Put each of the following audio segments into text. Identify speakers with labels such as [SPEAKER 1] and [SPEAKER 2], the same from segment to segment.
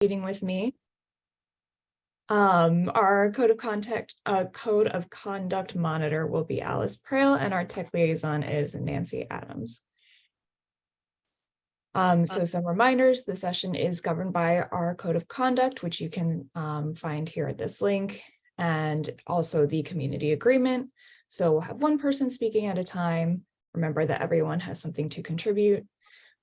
[SPEAKER 1] meeting with me. Um, our code of contact, uh, code of conduct monitor will be Alice Prale, and our tech liaison is Nancy Adams. Um, so some reminders, the session is governed by our code of conduct, which you can um, find here at this link, and also the community agreement. So we'll have one person speaking at a time. Remember that everyone has something to contribute.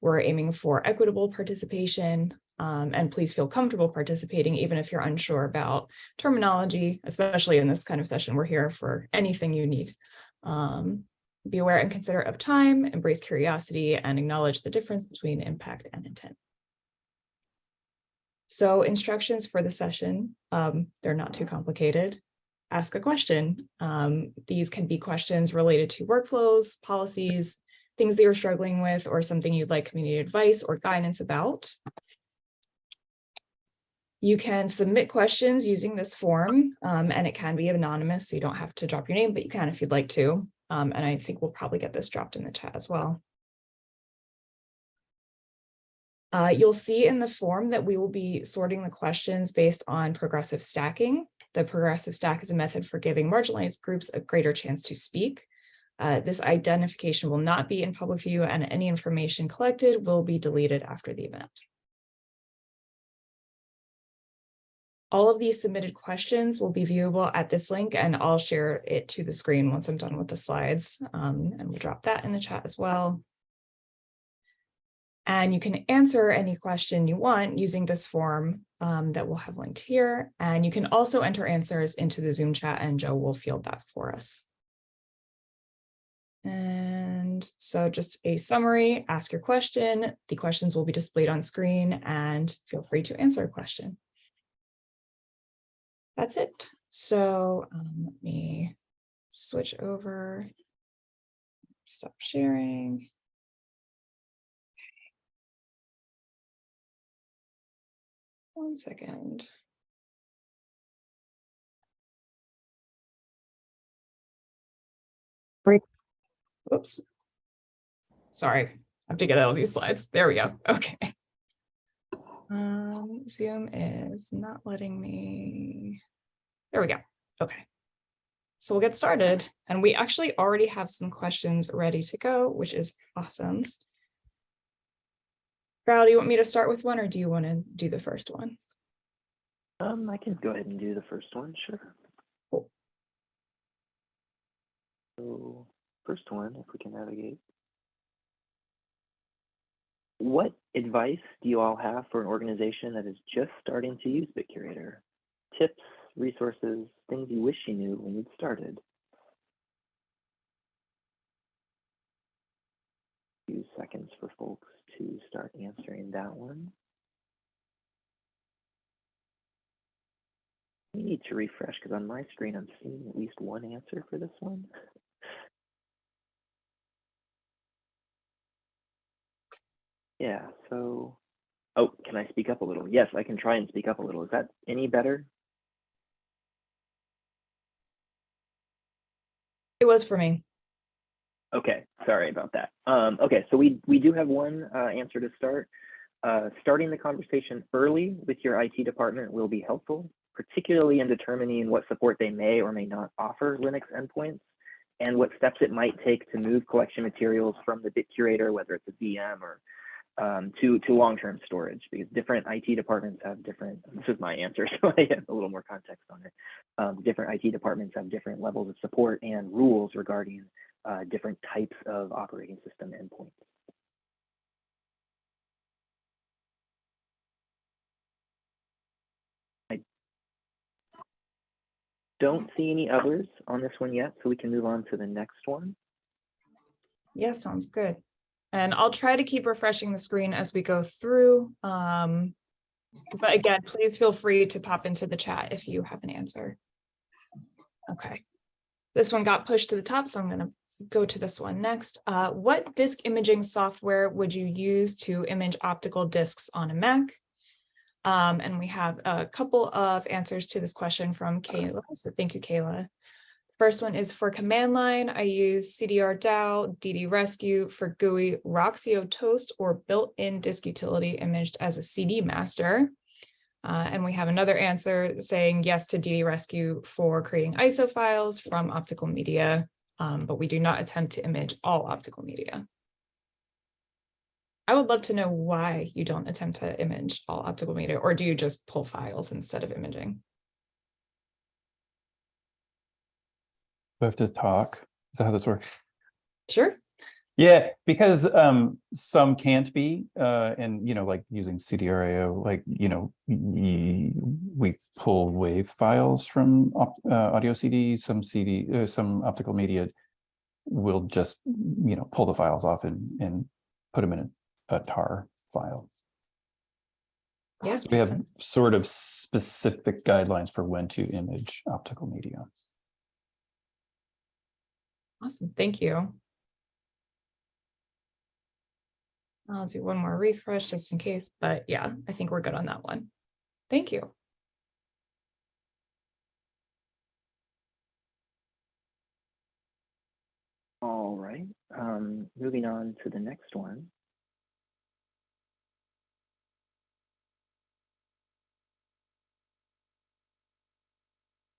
[SPEAKER 1] We're aiming for equitable participation, um, and please feel comfortable participating, even if you're unsure about terminology, especially in this kind of session. We're here for anything you need. Um, be aware and considerate of time, embrace curiosity, and acknowledge the difference between impact and intent. So instructions for the session, um, they're not too complicated. Ask a question. Um, these can be questions related to workflows, policies, things that you're struggling with, or something you'd like community advice or guidance about. You can submit questions using this form, um, and it can be anonymous, so you don't have to drop your name, but you can if you'd like to. Um, and I think we'll probably get this dropped in the chat as well. Uh, you'll see in the form that we will be sorting the questions based on progressive stacking. The progressive stack is a method for giving marginalized groups a greater chance to speak. Uh, this identification will not be in public view and any information collected will be deleted after the event. All of these submitted questions will be viewable at this link and I'll share it to the screen once I'm done with the slides um, and we'll drop that in the chat as well. And you can answer any question you want using this form um, that we'll have linked here. And you can also enter answers into the Zoom chat and Joe will field that for us. And so just a summary, ask your question. The questions will be displayed on screen and feel free to answer a question that's it. So um, let me switch over, stop sharing. One second. Break. Oops. Sorry, I have to get out of these slides. There we go. Okay. Um, Zoom is not letting me. There we go. Okay. So we'll get started. And we actually already have some questions ready to go, which is awesome. Val, do you want me to start with one or do you want to do the first one?
[SPEAKER 2] Um, I can go ahead and do the first one, sure.
[SPEAKER 1] Cool.
[SPEAKER 2] So first one, if we can navigate. What advice do you all have for an organization that is just starting to use BitCurator? Tips, resources, things you wish you knew when you'd started? Few seconds for folks to start answering that one. I need to refresh because on my screen I'm seeing at least one answer for this one. Yeah, so, oh, can I speak up a little? Yes, I can try and speak up a little. Is that any better?
[SPEAKER 1] It was for me.
[SPEAKER 2] Okay, sorry about that. Um, okay, so we, we do have one uh, answer to start. Uh, starting the conversation early with your IT department will be helpful, particularly in determining what support they may or may not offer Linux endpoints and what steps it might take to move collection materials from the BitCurator, whether it's a VM or um, to to long-term storage because different IT departments have different. This is my answer, so I have a little more context on it. Um, different IT departments have different levels of support and rules regarding uh, different types of operating system endpoints. I don't see any others on this one yet, so we can move on to the next one.
[SPEAKER 1] Yeah, sounds good. And I'll try to keep refreshing the screen as we go through. Um, but again, please feel free to pop into the chat if you have an answer. Okay, this one got pushed to the top, so I'm going to go to this one next. Uh, what disk imaging software would you use to image optical disks on a Mac? Um, and we have a couple of answers to this question from Kayla, so thank you, Kayla. First one is for command line. I use CDR DAO, DD Rescue for GUI, Roxio Toast or built-in disk utility imaged as a CD master. Uh, and we have another answer saying yes to DD Rescue for creating ISO files from optical media, um, but we do not attempt to image all optical media. I would love to know why you don't attempt to image all optical media, or do you just pull files instead of imaging?
[SPEAKER 3] We have to talk. Is that how this works?
[SPEAKER 1] Sure.
[SPEAKER 3] Yeah, because um some can't be, uh, and you know, like using CDR DAO, like, you know, we pull wave files from uh, audio CD, some CD, uh, some optical media. will just, you know, pull the files off and and put them in a, a tar file.
[SPEAKER 1] Yeah.
[SPEAKER 3] So we have sort of specific guidelines for when to image optical media.
[SPEAKER 1] Awesome. Thank you. I'll do one more refresh just in case, but yeah, I think we're good on that one. Thank you.
[SPEAKER 2] All right, um, moving on to the next one.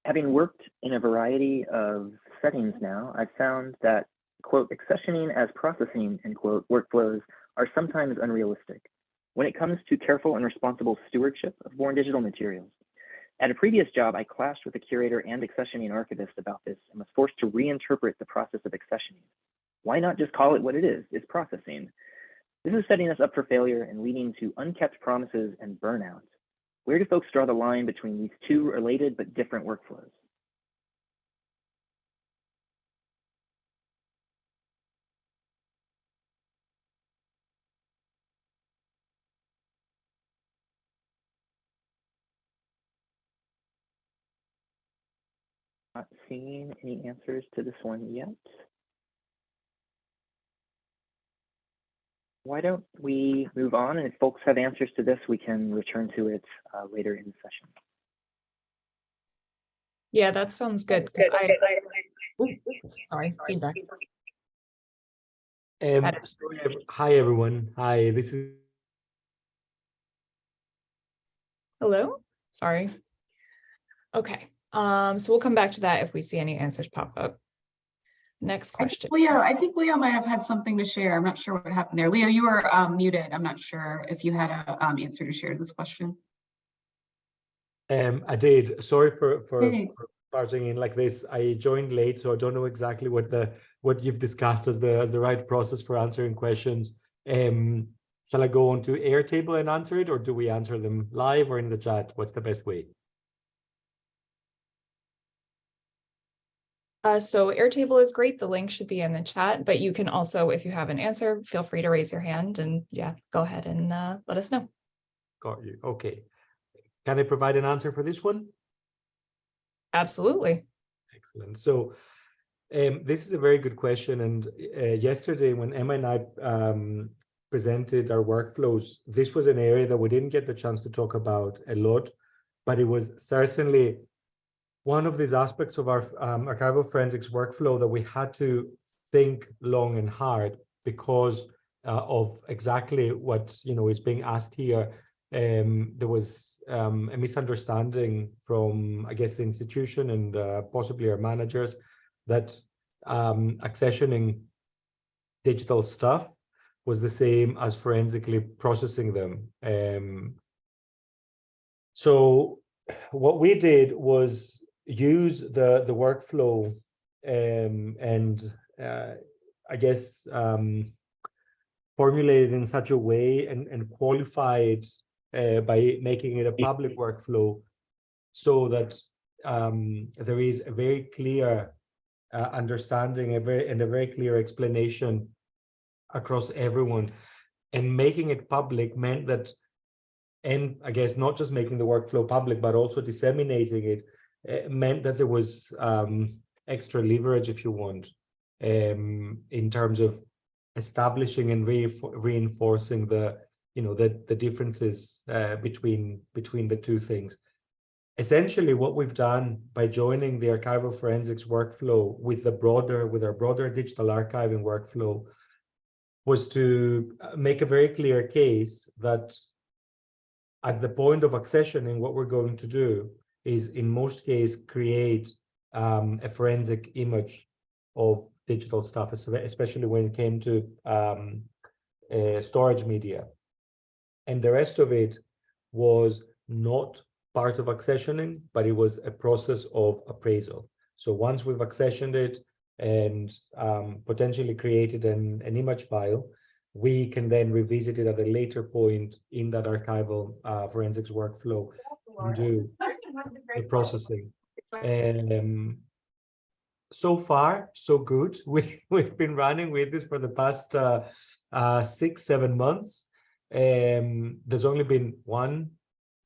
[SPEAKER 2] Having worked in a variety of settings now, I've found that, quote, accessioning as processing, end quote, workflows are sometimes unrealistic when it comes to careful and responsible stewardship of born digital materials. At a previous job, I clashed with a curator and accessioning archivist about this and was forced to reinterpret the process of accessioning. Why not just call it what it is? It's processing. This is setting us up for failure and leading to unkept promises and burnout. Where do folks draw the line between these two related but different workflows? Not seeing any answers to this one yet. Why don't we move on? And if folks have answers to this, we can return to it uh, later in the session.
[SPEAKER 1] Yeah, that sounds good. I- Ooh, Sorry, feedback.
[SPEAKER 4] Um, sorry, hi everyone. Hi, this is
[SPEAKER 1] Hello? Sorry. Okay, um, so we'll come back to that if we see any answers pop up. Next
[SPEAKER 5] I
[SPEAKER 1] question.
[SPEAKER 5] Leo, I think Leo might have had something to share. I'm not sure what happened there. Leo, you were um, muted. I'm not sure if you had an um, answer to share to this question.
[SPEAKER 4] um I did. Sorry for for, for barging in like this. I joined late, so I don't know exactly what the what you've discussed as the as the right process for answering questions. Um shall I go on to Airtable and answer it, or do we answer them live or in the chat? What's the best way?
[SPEAKER 1] Uh, so Airtable is great. The link should be in the chat, but you can also, if you have an answer, feel free to raise your hand and yeah, go ahead and uh, let us know.
[SPEAKER 4] Got you. Okay. Can I provide an answer for this one?
[SPEAKER 1] Absolutely.
[SPEAKER 4] Excellent. So um, this is a very good question. And uh, yesterday, when Emma and I um, presented our workflows, this was an area that we didn't get the chance to talk about a lot, but it was certainly one of these aspects of our um, archival forensics workflow that we had to think long and hard because uh, of exactly what you know is being asked here. Um, there was um, a misunderstanding from, I guess, the institution and uh, possibly our managers that um, accessioning digital stuff was the same as forensically processing them. Um, so what we did was use the the workflow um, and uh, I guess um, formulated in such a way and, and qualified uh, by making it a public workflow so that um, there is a very clear uh, understanding a very, and a very clear explanation across everyone. And making it public meant that, and I guess not just making the workflow public, but also disseminating it, meant that there was um, extra leverage, if you want, um, in terms of establishing and reinfor reinforcing the you know the the differences uh, between between the two things. Essentially what we've done by joining the archival forensics workflow with the broader with our broader digital archiving workflow was to uh, make a very clear case that at the point of accessioning, what we're going to do is in most case, create um, a forensic image of digital stuff, especially when it came to um, uh, storage media. And the rest of it was not part of accessioning, but it was a process of appraisal. So once we've accessioned it and um, potentially created an, an image file, we can then revisit it at a later point in that archival uh, forensics workflow and do the processing. And um, so far, so good. We we've been running with this for the past uh, uh, six, seven months. Um, there's only been one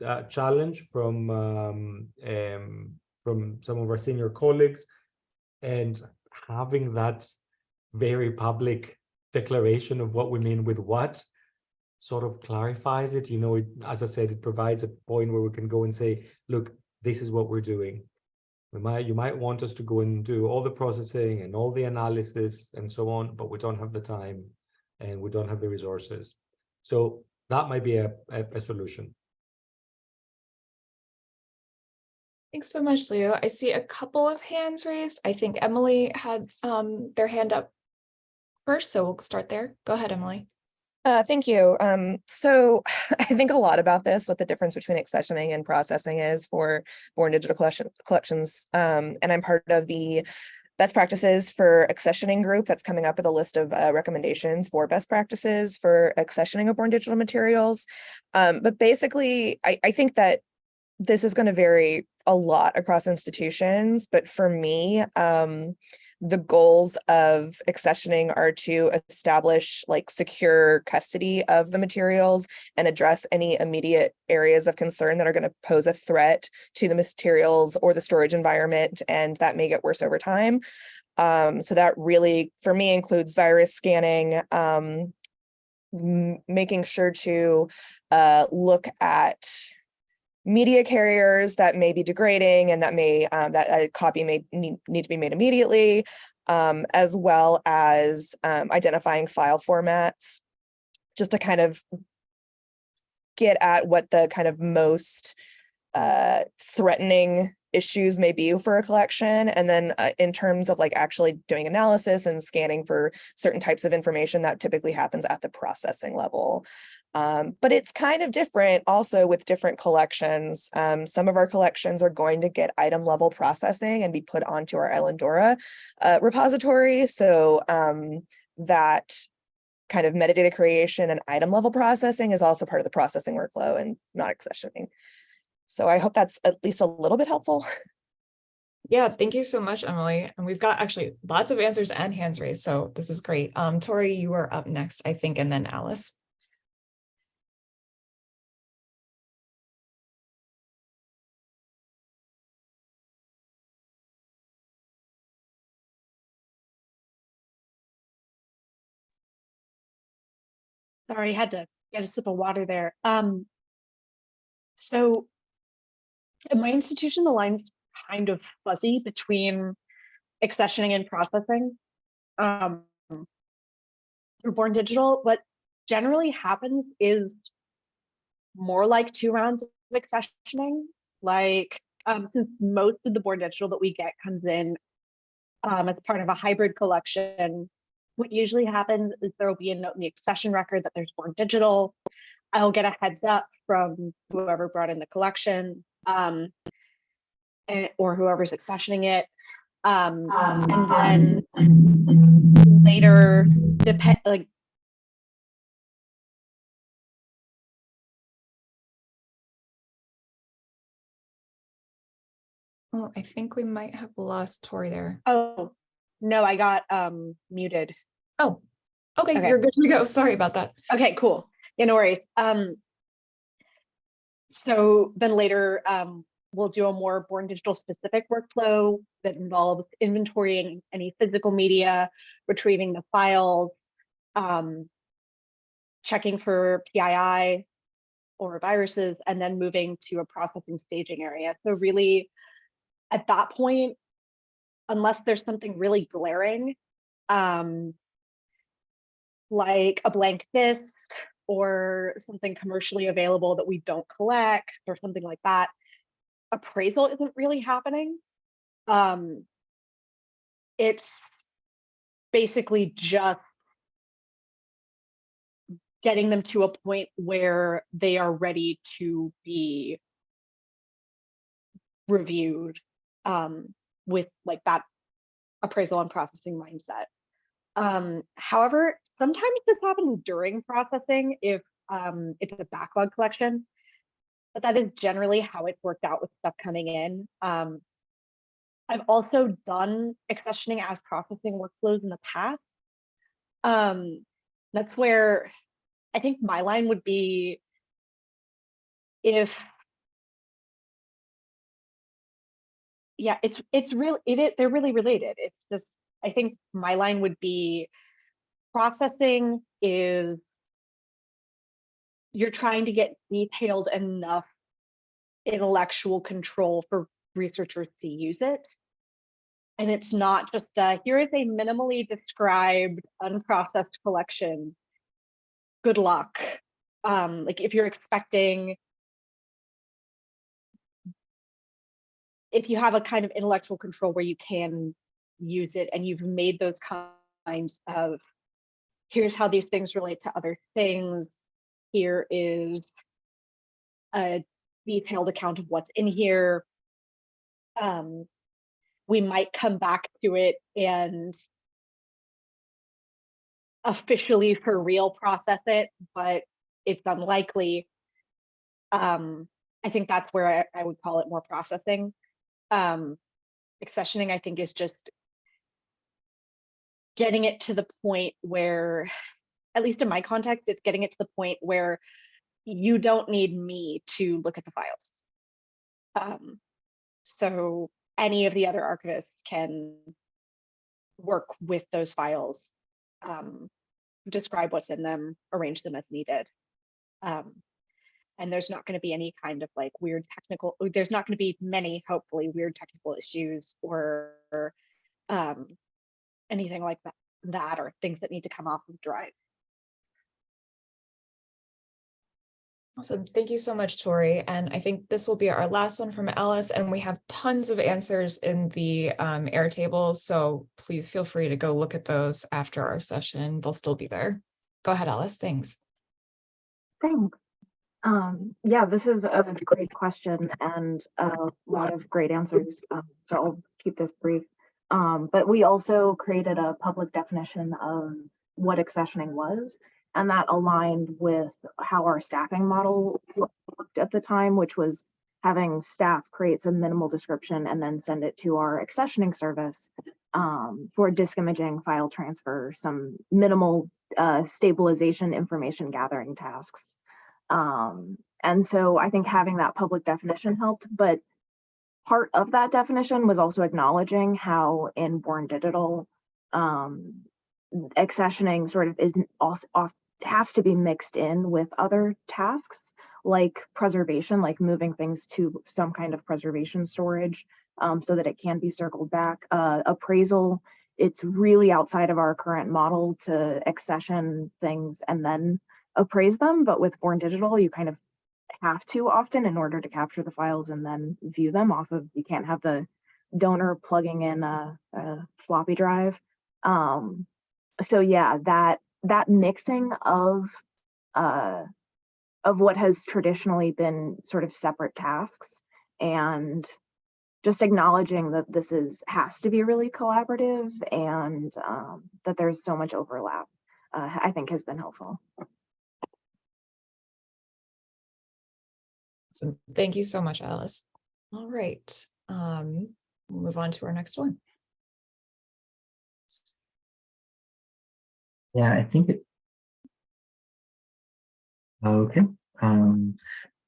[SPEAKER 4] uh, challenge from um, um, from some of our senior colleagues, and having that very public declaration of what we mean with what sort of clarifies it. You know, it, as I said, it provides a point where we can go and say, look, this is what we're doing. We might, you might want us to go and do all the processing and all the analysis and so on, but we don't have the time and we don't have the resources. So that might be a, a, a solution.
[SPEAKER 1] Thanks so much, Leo. I see a couple of hands raised. I think Emily had um their hand up first, so we'll start there. Go ahead, Emily.
[SPEAKER 6] Uh, thank you. Um, so I think a lot about this, what the difference between accessioning and processing is for born digital collection collections. Um, and I'm part of the best practices for accessioning group that's coming up with a list of uh, recommendations for best practices for accessioning of born digital materials. Um, but basically, I, I think that this is going to vary a lot across institutions, but for me, um, the goals of accessioning are to establish like secure custody of the materials and address any immediate areas of concern that are going to pose a threat to the materials or the storage environment, and that may get worse over time. Um, so that really, for me, includes virus scanning, um, making sure to uh, look at media carriers that may be degrading and that may um, that a copy may need, need to be made immediately, um, as well as um, identifying file formats, just to kind of get at what the kind of most uh, threatening issues may be for a collection. And then uh, in terms of like actually doing analysis and scanning for certain types of information that typically happens at the processing level. Um, but it's kind of different also with different collections. Um, some of our collections are going to get item level processing and be put onto our Islandora uh, repository. So um, that kind of metadata creation and item level processing is also part of the processing workflow and not accessioning. So I hope that's at least a little bit helpful.
[SPEAKER 1] Yeah, thank you so much, Emily. And we've got actually lots of answers and hands raised, so this is great. Um, Tori, you are up next, I think, and then Alice.
[SPEAKER 7] Sorry, had to get a sip of water there. Um, so at my institution, the line's kind of fuzzy between accessioning and processing. Um, Born Digital, what generally happens is more like two rounds of accessioning. Like, um, since most of the Born Digital that we get comes in um, as part of a hybrid collection, what usually happens is there will be a note in the accession record that there's Born Digital. I'll get a heads up from whoever brought in the collection um, and, or whoever's accessioning it. Um, and then later, depend like
[SPEAKER 1] Oh, I think we might have lost Tori there.
[SPEAKER 7] oh no, I got um muted.
[SPEAKER 1] Oh, okay,
[SPEAKER 7] Okay.
[SPEAKER 1] you're good to go. Sorry about that.
[SPEAKER 7] Okay, cool. Yeah, no worries. Um, so then later, um, we'll do a more born digital specific workflow that involves inventorying any physical media, retrieving the files, um, checking for PII or viruses, and then moving to a processing staging area. So really, at that point, unless there's something really glaring, um, like a blank disk or something commercially available that we don't collect or something like that, appraisal isn't really happening. Um, it's basically just getting them to a point where they are ready to be reviewed um, with like that appraisal and processing mindset. Um, however, sometimes this happens during processing if um, it's a backlog collection, but that is generally how it's worked out with stuff coming in. Um, I've also done accessioning as processing workflows in the past. Um, that's where I think my line would be if yeah, it's it's real it is they're really related. It's just I think my line would be processing is you're trying to get detailed enough intellectual control for researchers to use it. And it's not just uh, here is a minimally described unprocessed collection. Good luck. Um, like if you're expecting if you have a kind of intellectual control where you can use it and you've made those kinds of here's how these things relate to other things. Here is a detailed account of what's in here. Um we might come back to it and officially for real process it but it's unlikely. Um i think that's where i, I would call it more processing. Um accessioning i think is just getting it to the point where at least in my context it's getting it to the point where you don't need me to look at the files. Um so any of the other archivists can work with those files um describe what's in them arrange them as needed. Um and there's not going to be any kind of like weird technical there's not going to be many hopefully weird technical issues or um anything like that that or things that need to come off of drive
[SPEAKER 1] Awesome. Thank you so much, Tori. And I think this will be our last one from Alice, and we have tons of answers in the um, Airtable. So please feel free to go look at those after our session. They'll still be there. Go ahead, Alice. Thanks.
[SPEAKER 8] Thanks. Um, yeah, this is a great question and a lot of great answers. Um, so I'll keep this brief. Um, but we also created a public definition of what accessioning was, and that aligned with how our staffing model looked at the time, which was having staff create some minimal description and then send it to our accessioning service um, for disk imaging, file transfer, some minimal uh, stabilization information gathering tasks. Um, and so I think having that public definition helped, but part of that definition was also acknowledging how in Born Digital, um, accessioning sort of isn't also off has to be mixed in with other tasks like preservation, like moving things to some kind of preservation storage um, so that it can be circled back. Uh, appraisal, it's really outside of our current model to accession things and then appraise them, but with Born Digital, you kind of have to often in order to capture the files and then view them off of, you can't have the donor plugging in a, a floppy drive. Um, so yeah, that that mixing of uh, of what has traditionally been sort of separate tasks and just acknowledging that this is has to be really collaborative and um, that there's so much overlap, uh, I think has been helpful.
[SPEAKER 1] So thank you so much, Alice. All right. Um, we'll move on to our next one.
[SPEAKER 2] Yeah, I think it. Okay. Um,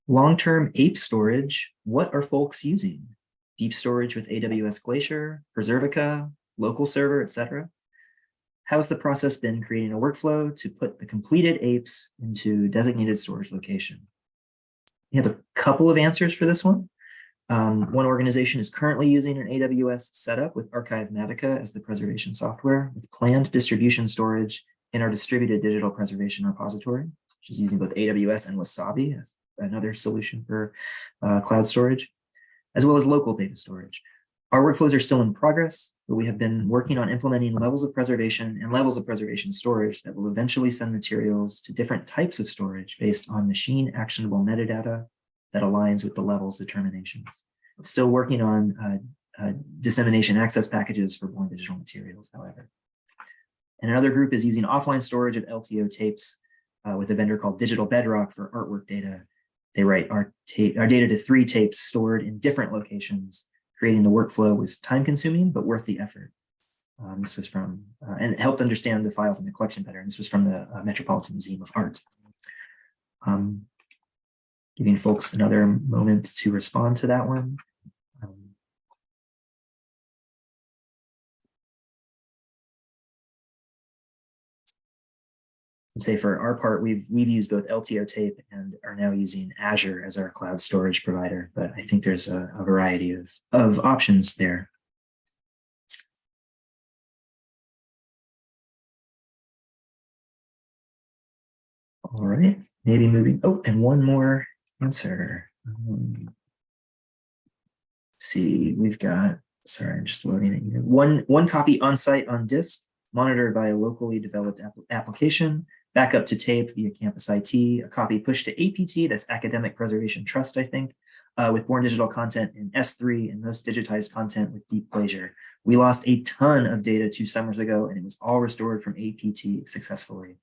[SPEAKER 2] long-term AIP storage. What are folks using? Deep storage with AWS Glacier, Preservica, local server, etc. How's the process been creating a workflow to put the completed AIPs into designated storage location? We have a couple of answers for this one. Um, one organization is currently using an AWS setup with Archivematica as the preservation software with planned distribution storage in our distributed digital preservation repository. which is using both AWS and Wasabi, another solution for uh, cloud storage, as well as local data storage. Our workflows are still in progress, but we have been working on implementing levels of preservation and levels of preservation storage that will eventually send materials to different types of storage based on machine actionable metadata that aligns with the levels determinations. Still working on uh, uh, dissemination access packages for born digital materials, however. And another group is using offline storage of LTO tapes uh, with a vendor called Digital Bedrock for artwork data. They write our, tape, our data to three tapes stored in different locations. Creating the workflow was time consuming, but worth the effort. Um, this was from, uh, and it helped understand the files in the collection better. And this was from the uh, Metropolitan Museum of Art. Um, giving folks another moment to respond to that one. Say for our part, we've we've used both LTO tape and are now using Azure as our cloud storage provider, but I think there's a, a variety of, of options there. All right, maybe moving, oh, and one more answer. Um, see, we've got, sorry, I'm just loading it here. One, one copy on site on disk, monitored by a locally developed app application, backup to tape via Campus IT, a copy pushed to APT, that's Academic Preservation Trust, I think, uh, with born digital content in S3 and most digitized content with Deep Glacier. We lost a ton of data two summers ago and it was all restored from APT successfully.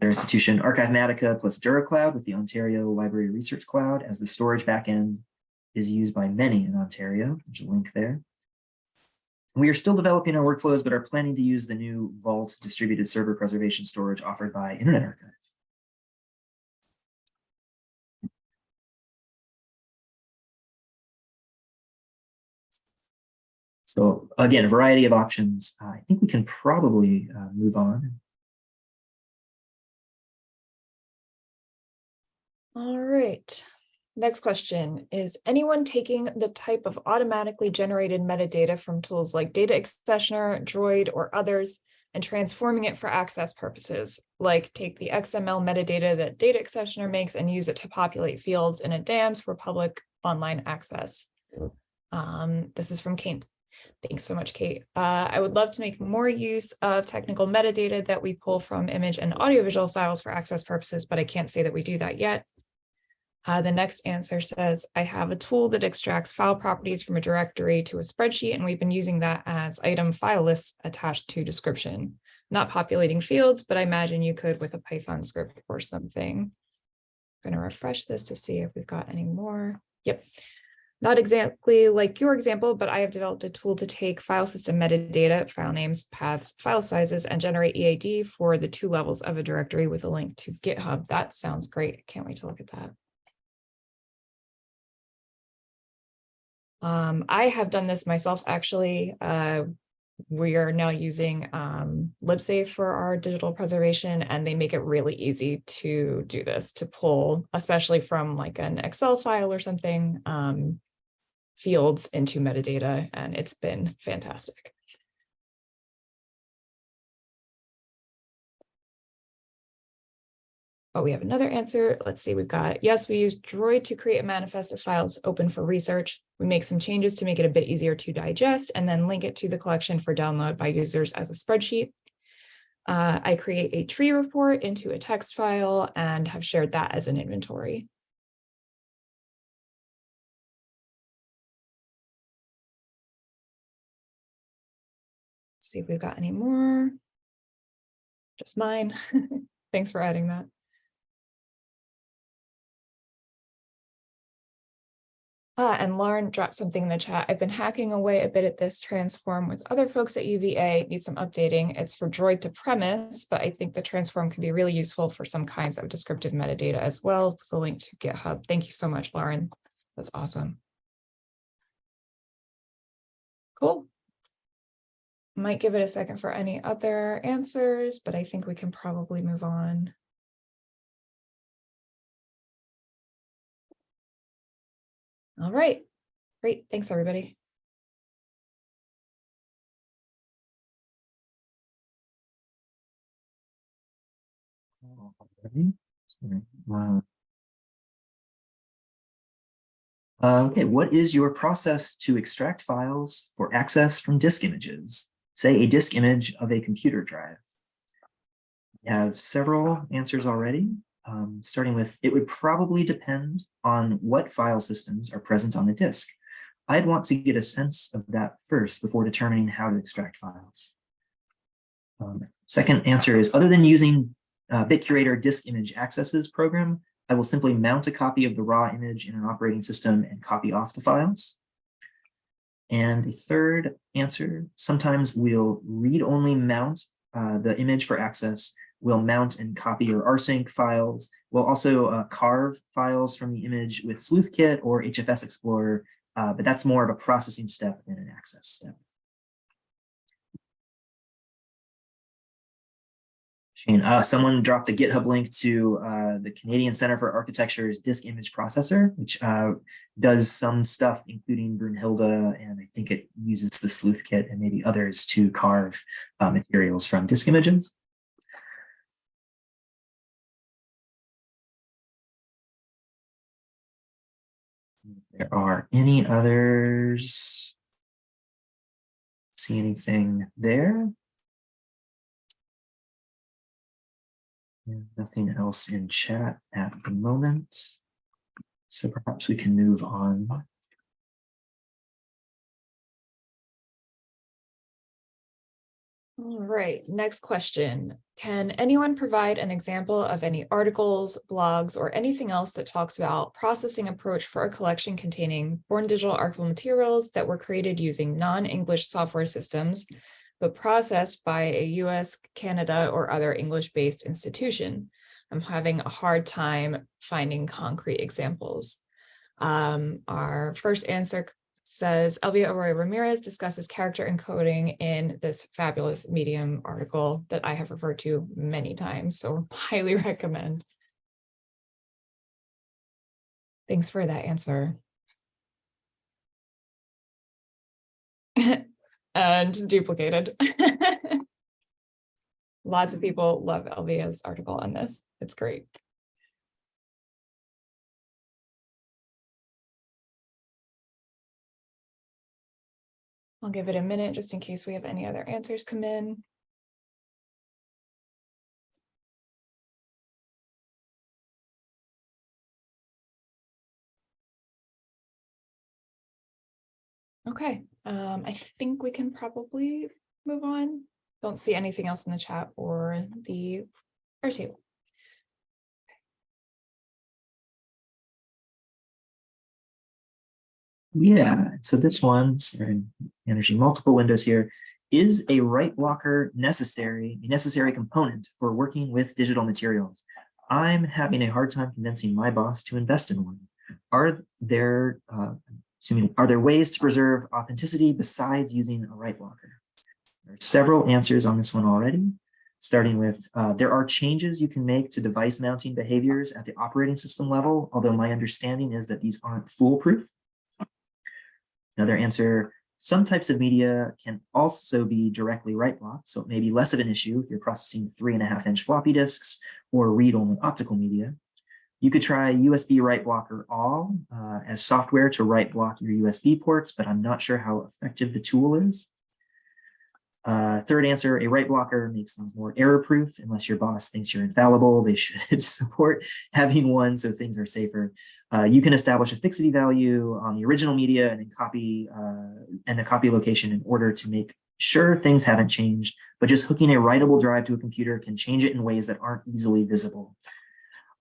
[SPEAKER 2] Their institution Archivematica plus DuraCloud with the Ontario Library Research Cloud as the storage backend is used by many in Ontario. There's a link there. We are still developing our workflows, but are planning to use the new Vault distributed server preservation storage offered by Internet Archive. So again, a variety of options. I think we can probably uh, move on.
[SPEAKER 1] All right. Next question, is anyone taking the type of automatically generated metadata from tools like Data Accessioner, Droid, or others and transforming it for access purposes, like take the XML metadata that Data Accessioner makes and use it to populate fields in a DAMS for public online access? Um, this is from Kate. Thanks so much, Kate. Uh, I would love to make more use of technical metadata that we pull from image and audiovisual files for access purposes, but I can't say that we do that yet. Uh, the next answer says, I have a tool that extracts file properties from a directory to a spreadsheet, and we've been using that as item file lists attached to description. Not populating fields, but I imagine you could with a Python script or something. I'm going to refresh this to see if we've got any more. Yep. Not exactly like your example, but I have developed a tool to take file system metadata, file names, paths, file sizes, and generate EAD for the two levels of a directory with a link to GitHub. That sounds great. Can't wait to look at that. Um, I have done this myself, actually. Uh, we are now using um, LibSafe for our digital preservation, and they make it really easy to do this, to pull, especially from like an Excel file or something, um, fields into metadata, and it's been fantastic. Oh, we have another answer. Let's see, we've got, yes, we use Droid to create a manifest of files open for research. We make some changes to make it a bit easier to digest and then link it to the collection for download by users as a spreadsheet. Uh, I create a tree report into a text file and have shared that as an inventory. Let's see if we've got any more. Just mine. Thanks for adding that. Ah, and Lauren dropped something in the chat. I've been hacking away a bit at this transform with other folks at UVA, need some updating. It's for Droid to PREMIS, but I think the transform can be really useful for some kinds of descriptive metadata as well, with link to GitHub. Thank you so much, Lauren. That's awesome. Cool. Might give it a second for any other answers, but I think we can probably move on. All right, great. Thanks, everybody.
[SPEAKER 2] Wow. Uh, okay, what is your process to extract files for access from disk images? Say a disk image of a computer drive. We have several answers already, um, starting with, it would probably depend on what file systems are present on the disk. I'd want to get a sense of that first before determining how to extract files. Um, second answer is, other than using uh, BitCurator disk image accesses program, I will simply mount a copy of the raw image in an operating system and copy off the files. And a third answer, sometimes we'll read-only mount uh, the image for access. We'll mount and copy or rsync files. We'll also uh, carve files from the image with SleuthKit or HFS Explorer, uh, but that's more of a processing step than an access step. Shane, uh, someone dropped the GitHub link to uh, the Canadian Center for Architecture's disk image processor, which uh, does some stuff, including Brunnhilde, and I think it uses the sleuth kit and maybe others to carve uh, materials from disk images. There are any others? See anything there? Nothing else in chat at the moment. So perhaps we can move on.
[SPEAKER 1] All right, next question. Can anyone provide an example of any articles, blogs, or anything else that talks about processing approach for a collection containing born digital archival materials that were created using non-English software systems, but processed by a US, Canada, or other English-based institution? I'm having a hard time finding concrete examples. Um, our first answer says Elvia Arroyo Ramirez discusses character encoding in this fabulous Medium article that I have referred to many times, so highly recommend. Thanks for that answer. and duplicated. Lots of people love Elvia's article on this. It's great. I'll give it a minute just in case we have any other answers come in. Okay, um, I think we can probably move on. Don't see anything else in the chat or the our
[SPEAKER 2] Yeah, so this one, sorry, managing multiple windows here. Is a write blocker necessary, a necessary component for working with digital materials? I'm having a hard time convincing my boss to invest in one. Are there, uh, assuming, are there ways to preserve authenticity besides using a write blocker? There are several answers on this one already, starting with uh, there are changes you can make to device mounting behaviors at the operating system level, although my understanding is that these aren't foolproof. Another answer, some types of media can also be directly write blocked, so it may be less of an issue if you're processing three and a half inch floppy disks or read-only optical media. You could try USB write blocker all uh, as software to write block your USB ports, but I'm not sure how effective the tool is. Uh, third answer, a write blocker makes things more error proof. Unless your boss thinks you're infallible, they should support having one so things are safer. Uh, you can establish a fixity value on the original media and then copy uh, and a copy location in order to make sure things haven't changed, but just hooking a writable drive to a computer can change it in ways that aren't easily visible.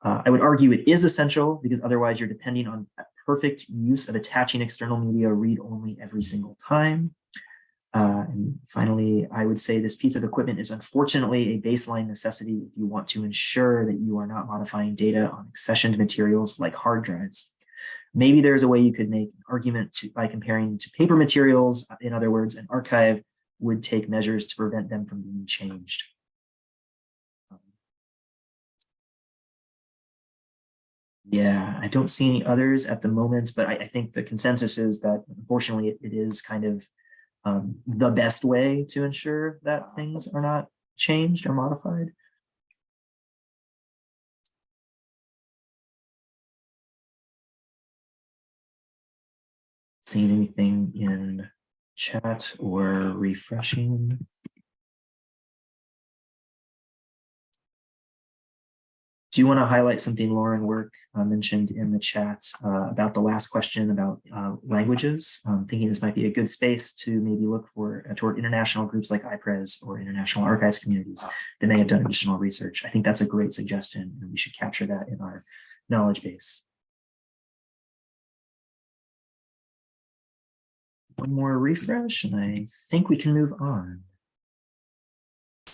[SPEAKER 2] Uh, I would argue it is essential because otherwise you're depending on perfect use of attaching external media read only every single time. Uh, and finally, I would say this piece of equipment is unfortunately a baseline necessity if you want to ensure that you are not modifying data on accessioned materials like hard drives. Maybe there's a way you could make an argument to, by comparing to paper materials. In other words, an archive would take measures to prevent them from being changed. Yeah, I don't see any others at the moment, but I, I think the consensus is that unfortunately it, it is kind of um, the best way to ensure that things are not changed or modified. Seeing anything in chat or refreshing? Do you want to highlight something Lauren Work uh, mentioned in the chat uh, about the last question about uh, languages? I'm thinking this might be a good space to maybe look for uh, toward international groups like IPRES or international archives communities that may have done additional research. I think that's a great suggestion and we should capture that in our knowledge base. One more refresh and I think we can move on.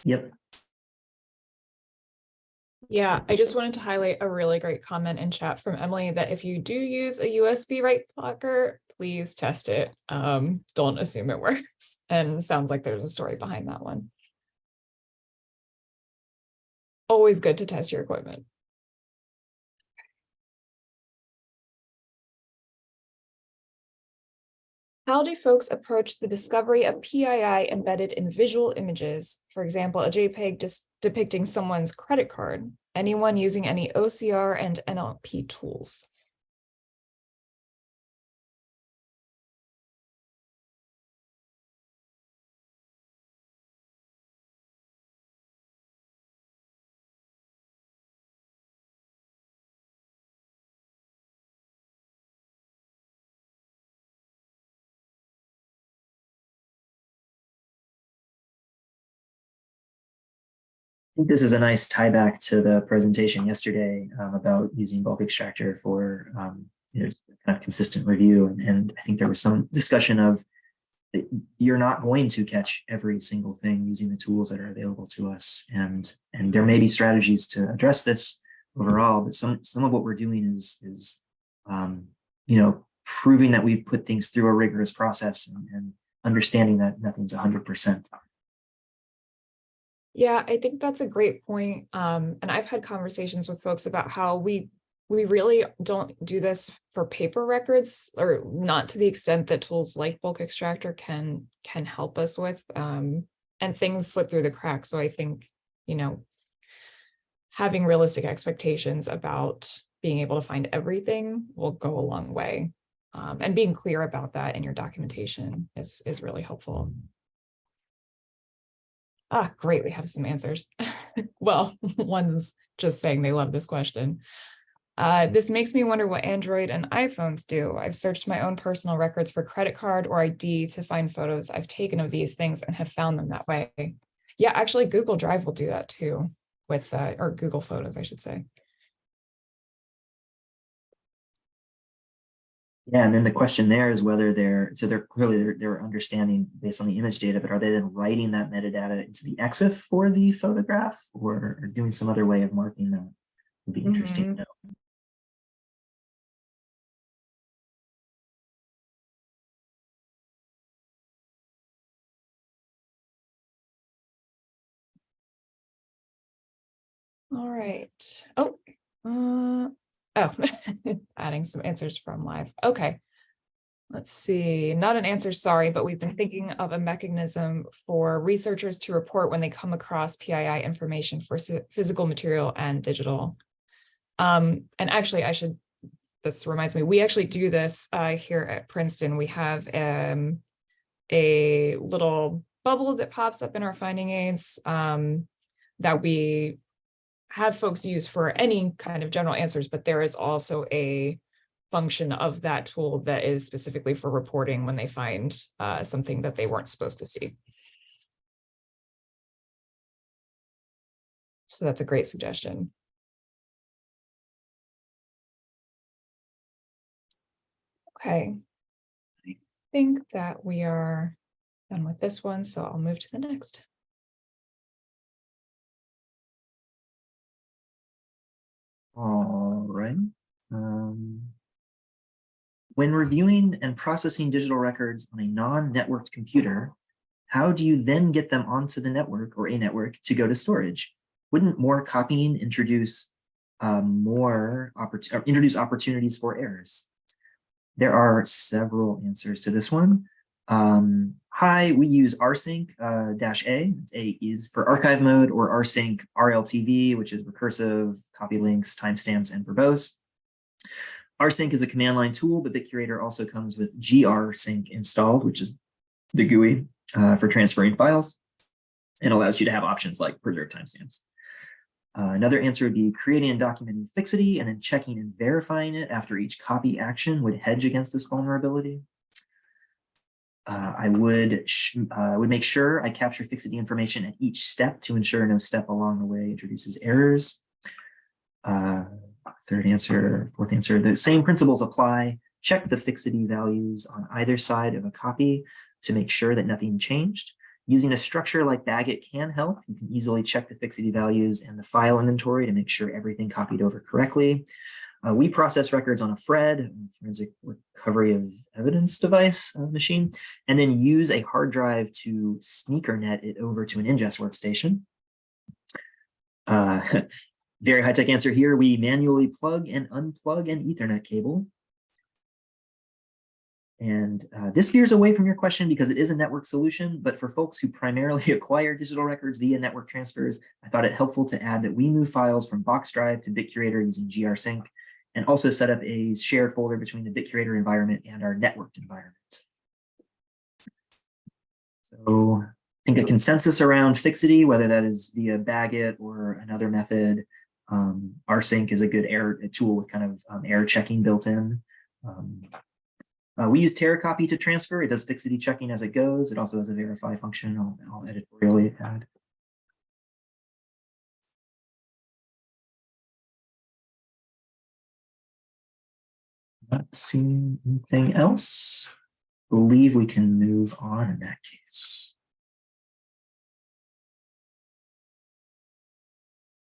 [SPEAKER 2] Yep,
[SPEAKER 1] Yeah, I just wanted to highlight a really great comment in chat from Emily that if you do use a USB write blocker, please test it. Um, don't assume it works. And sounds like there's a story behind that one. Always good to test your equipment. How do folks approach the discovery of PII embedded in visual images? For example, a JPEG just depicting someone's credit card. Anyone using any OCR and NLP tools?
[SPEAKER 2] Think this is a nice tie back to the presentation yesterday um, about using bulk extractor for um, you know, kind of consistent review. And, and I think there was some discussion of you're not going to catch every single thing using the tools that are available to us. And, and there may be strategies to address this overall, but some, some of what we're doing is, is um, you know, proving that we've put things through a rigorous process and, and understanding that nothing's 100%.
[SPEAKER 1] Yeah, I think that's a great point. Um, and I've had conversations with folks about how we we really don't do this for paper records or not to the extent that tools like bulk extractor can can help us with um, and things slip through the cracks. So I think, you know, having realistic expectations about being able to find everything will go a long way. Um, and being clear about that in your documentation is, is really helpful. Ah, great, we have some answers. well, one's just saying they love this question. Uh, this makes me wonder what Android and iPhones do. I've searched my own personal records for credit card or ID to find photos I've taken of these things and have found them that way. Yeah, actually Google Drive will do that too with, uh, or Google Photos, I should say.
[SPEAKER 2] Yeah, and then the question there is whether they're, so they're clearly they're, they're understanding based on the image data, but are they then writing that metadata into the EXIF for the photograph or, or doing some other way of marking that? Would be interesting to know.
[SPEAKER 1] All right. Oh, uh, oh, adding some answers from live. Okay. Let's see, not an answer, sorry, but we've been thinking of a mechanism for researchers to report when they come across PII information for physical material and digital. Um, and actually, I should, this reminds me, we actually do this uh, here at Princeton. We have um, a little bubble that pops up in our finding aids um, that we have folks use for any kind of general answers, but there is also a function of that tool that is specifically for reporting when they find uh, something that they weren't supposed to see. So that's a great suggestion. Okay. I think that we are done with this one, so I'll move to the next.
[SPEAKER 2] All right. Um, when reviewing and processing digital records on a non-networked computer, how do you then get them onto the network or a network to go to storage? Wouldn't more copying introduce um, more oppor introduce opportunities for errors? There are several answers to this one. Um, hi, we use rsync uh, dash A. A is for archive mode or rsync RLTV, which is recursive, copy links, timestamps, and verbose. rsync is a command line tool, but BitCurator also comes with grsync installed, which is the GUI uh, for transferring files and allows you to have options like preserve timestamps. Uh, another answer would be creating and documenting fixity and then checking and verifying it after each copy action would hedge against this vulnerability. Uh, I would uh, would make sure I capture fixity information at each step to ensure no step along the way introduces errors. Uh, third answer, fourth answer, the same principles apply. Check the fixity values on either side of a copy to make sure that nothing changed. Using a structure like BagIt can help. You can easily check the fixity values and the file inventory to make sure everything copied over correctly. Uh, we process records on a FRED, forensic recovery of evidence device uh, machine, and then use a hard drive to sneakernet it over to an ingest workstation. Uh, very high-tech answer here. We manually plug and unplug an Ethernet cable. And uh, this veers away from your question because it is a network solution, but for folks who primarily acquire digital records via network transfers, I thought it helpful to add that we move files from Box Drive to BitCurator using grsync and also set up a shared folder between the BitCurator environment and our networked environment. So I think a consensus around fixity, whether that is via BagIt or another method, um, rsync is a good error a tool with kind of um, error checking built in. Um, uh, we use TeraCopy to transfer. It does fixity checking as it goes. It also has a verify function. I'll, I'll editorially add. Not seeing anything else. Believe we can move on in that case.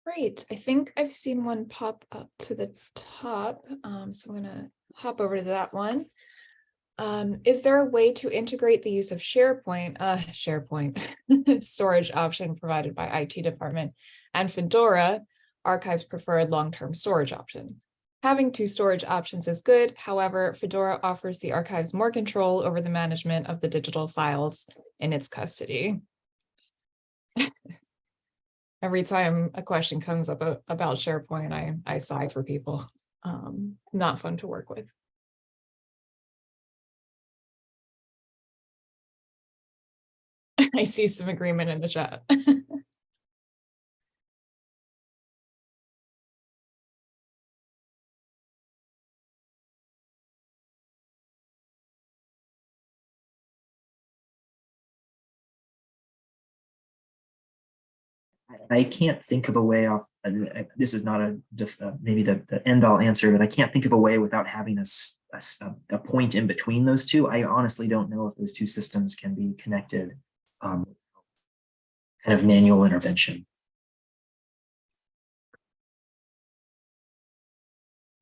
[SPEAKER 1] Great. I think I've seen one pop up to the top. Um, so I'm gonna hop over to that one. Um, is there a way to integrate the use of SharePoint, uh, SharePoint storage option provided by IT department and Fedora archives preferred long-term storage option? Having two storage options is good. However, Fedora offers the archives more control over the management of the digital files in its custody. Every time a question comes up about SharePoint, I, I sigh for people. Um, not fun to work with. I see some agreement in the chat.
[SPEAKER 2] I can't think of a way off, uh, this is not a, uh, maybe the, the end all answer, but I can't think of a way without having a a point in between those two. I honestly don't know if those two systems can be connected. um, Kind of manual intervention.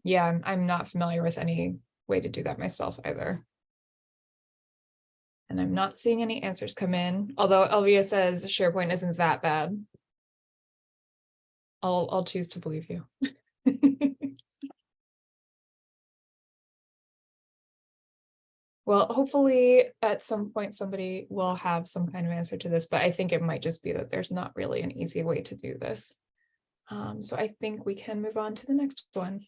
[SPEAKER 1] Yeah, I'm, I'm not familiar with any way to do that myself either. And I'm not seeing any answers come in, although Elvia says SharePoint isn't that bad. I'll, I'll choose to believe you. Well, hopefully at some point somebody will have some kind of answer to this, but I think it might just be that there's not really an easy way to do this. Um, so I think we can move on to the next one.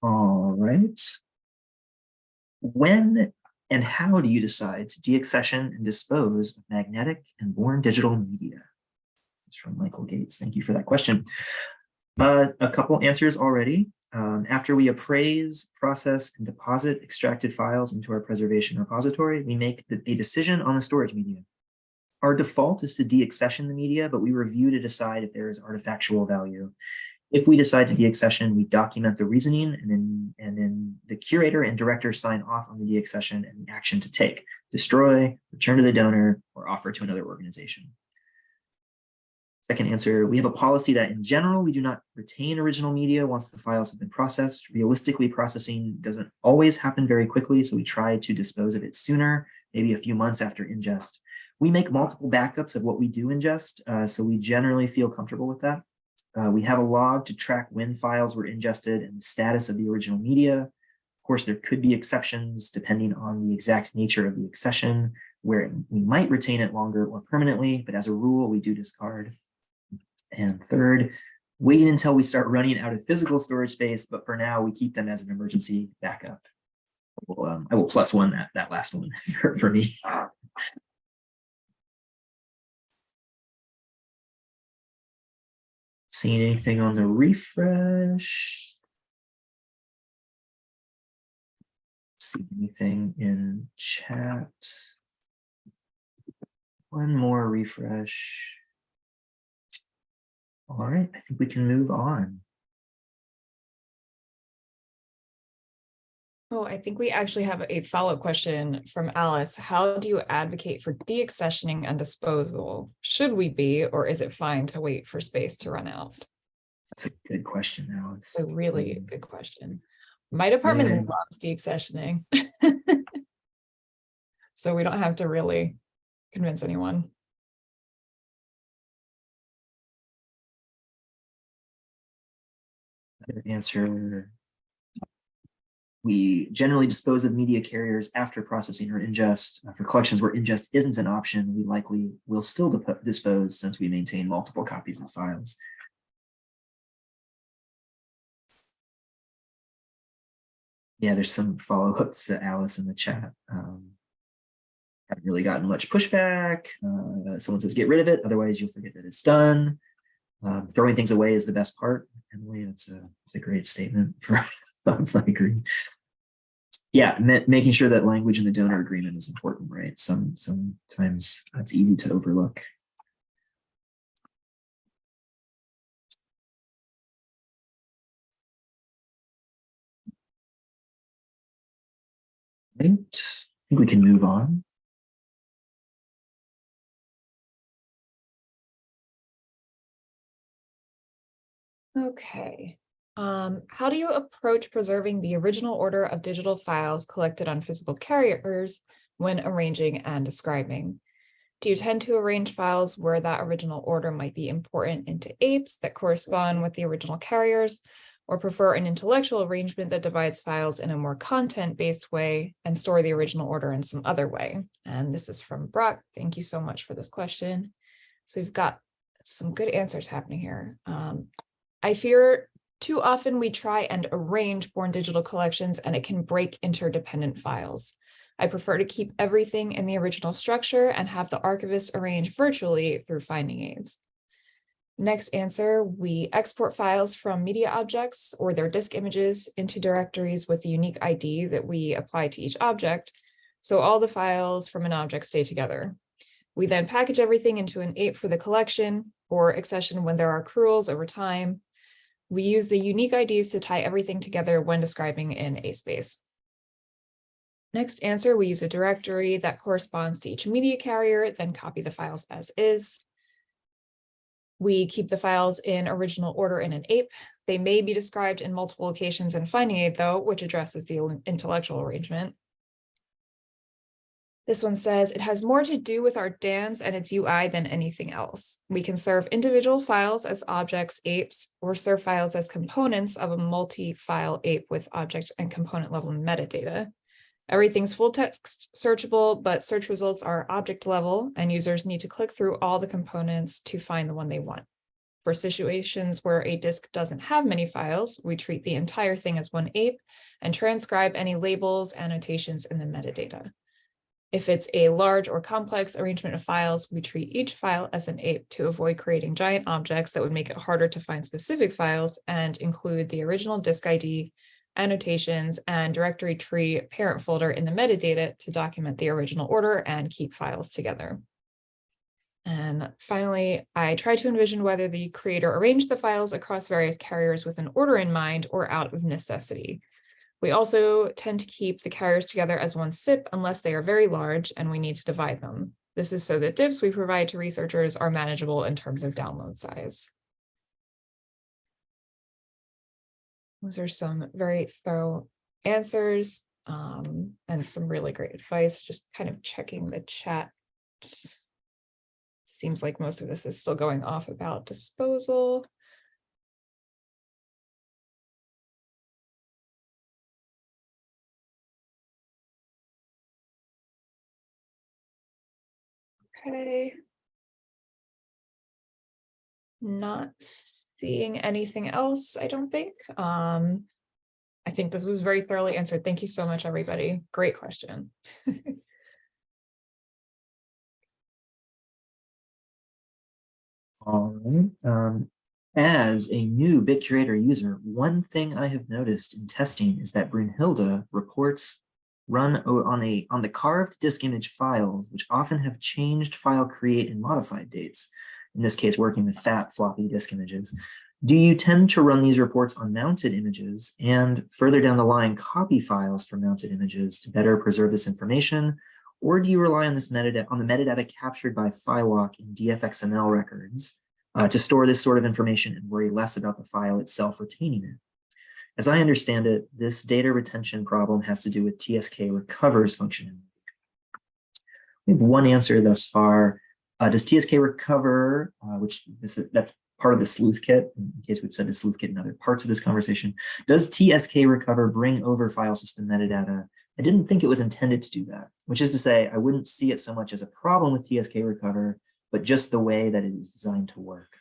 [SPEAKER 2] All right. When and how do you decide to deaccession and dispose of magnetic and born digital media? It's from Michael Gates. Thank you for that question. Uh, a couple answers already. Um, after we appraise, process, and deposit extracted files into our preservation repository, we make the, a decision on the storage media. Our default is to deaccession the media, but we review to decide if there is artifactual value. If we decide to deaccession, we document the reasoning and then, and then the curator and director sign off on the deaccession and the action to take, destroy, return to the donor, or offer to another organization. Second answer, we have a policy that in general, we do not retain original media once the files have been processed. Realistically, processing doesn't always happen very quickly, so we try to dispose of it sooner, maybe a few months after ingest. We make multiple backups of what we do ingest, uh, so we generally feel comfortable with that. Uh, we have a log to track when files were ingested and the status of the original media. Of course, there could be exceptions depending on the exact nature of the accession, where we might retain it longer or permanently, but as a rule, we do discard. And third, waiting until we start running out of physical storage space, but for now we keep them as an emergency backup. Well, um, I will plus one that, that last one for, for me. Seeing anything on the refresh? See anything in chat? One more refresh. All right, I think we can move on.
[SPEAKER 1] Oh, I think we actually have a follow-up question from Alice. How do you advocate for deaccessioning and disposal? Should we be, or is it fine to wait for space to run out?
[SPEAKER 2] That's a good question, Alex.
[SPEAKER 1] A really
[SPEAKER 2] Um,
[SPEAKER 1] good question. My department
[SPEAKER 2] Yeah.
[SPEAKER 1] loves deaccessioning. So we don't have to really convince anyone.
[SPEAKER 2] Answer. We generally dispose of media carriers after processing or ingest. Uh, For collections where ingest isn't an option, we likely will still dispose since we maintain multiple copies of files. Yeah, there's some follow-ups to Alice in the chat. Um, Haven't really gotten much pushback. Uh, Someone says, get rid of it, otherwise you'll forget that it's done. Um, throwing things away is the best part. Emily, that's a, that's a great statement for, I agree. Yeah, ma- making sure that language in the donor agreement is important, right? Some, sometimes that's easy to overlook. Right, I think we can move on.
[SPEAKER 1] Okay. Um, how do you approach preserving the original order of digital files collected on physical carriers when arranging and describing? Do you tend to arrange files where that original order might be important into AIPs that correspond with the original carriers? Or prefer an intellectual arrangement that divides files in a more content-based way and store the original order in some other way? And this is from Brock. Thank you so much for this question. So we've got some good answers happening here. Um, I fear too often we try and arrange born digital collections and it can break interdependent files. I prefer to keep everything in the original structure and have the archivist arrange virtually through finding aids. Next answer, we export files from media objects or their disk images into directories with the unique ID that we apply to each object. So all the files from an object stay together. We then package everything into an AIP for the collection or accession when there are accruals over time. We use the unique IDs to tie everything together when describing in a space. Next answer, we use a directory that corresponds to each media carrier, then copy the files as is. We keep the files in original order in an AIP. They may be described in multiple locations in finding aid though, which addresses the intellectual arrangement. This one says it has more to do with our DAMs and its UI than anything else. We can serve individual files as objects, AIPs, or serve files as components of a multi-file AIP with object and component level metadata. Everything's full text searchable, but search results are object level and users need to click through all the components to find the one they want. For situations where a disk doesn't have many files, we treat the entire thing as one AIP and transcribe any labels, annotations in the metadata. If it's a large or complex arrangement of files, we treat each file as an AIP to avoid creating giant objects that would make it harder to find specific files and include the original disk ID, annotations, and directory tree parent folder in the metadata to document the original order and keep files together. And finally, I try to envision whether the creator arranged the files across various carriers with an order in mind or out of necessity. We also tend to keep the carriers together as one SIP unless they are very large and we need to divide them. This is so that DIPs we provide to researchers are manageable in terms of download size. Those are some very thorough answers um, and some really great advice, just kind of checking the chat. Seems like most of this is still going off about disposal. Okay. Not seeing anything else, I don't think. Um, I think this was very thoroughly answered. Thank you so much, everybody. Great question.
[SPEAKER 2] All right. Um, as a new BitCurator user, one thing I have noticed in testing is that Brunnhilde reports run on a on the carved disk image files, which often have changed file create and modified dates. In this case, working with fat floppy disk images. Do you tend to run these reports on mounted images and further down the line copy files for mounted images to better preserve this information? Or do you rely on this metadata on the metadata captured by fiwalk in DFXML records uh, to store this sort of information and worry less about the file itself retaining it? As I understand it, this data retention problem has to do with TSK recovers functionality. We have one answer thus far. Uh, does TSK recover, uh, which this is, that's part of the sleuth kit, in case we've said the sleuth kit in other parts of this conversation, does TSK recover bring over file system metadata? I didn't think it was intended to do that, which is to say, I wouldn't see it so much as a problem with TSK recover, but just the way that it is designed to work.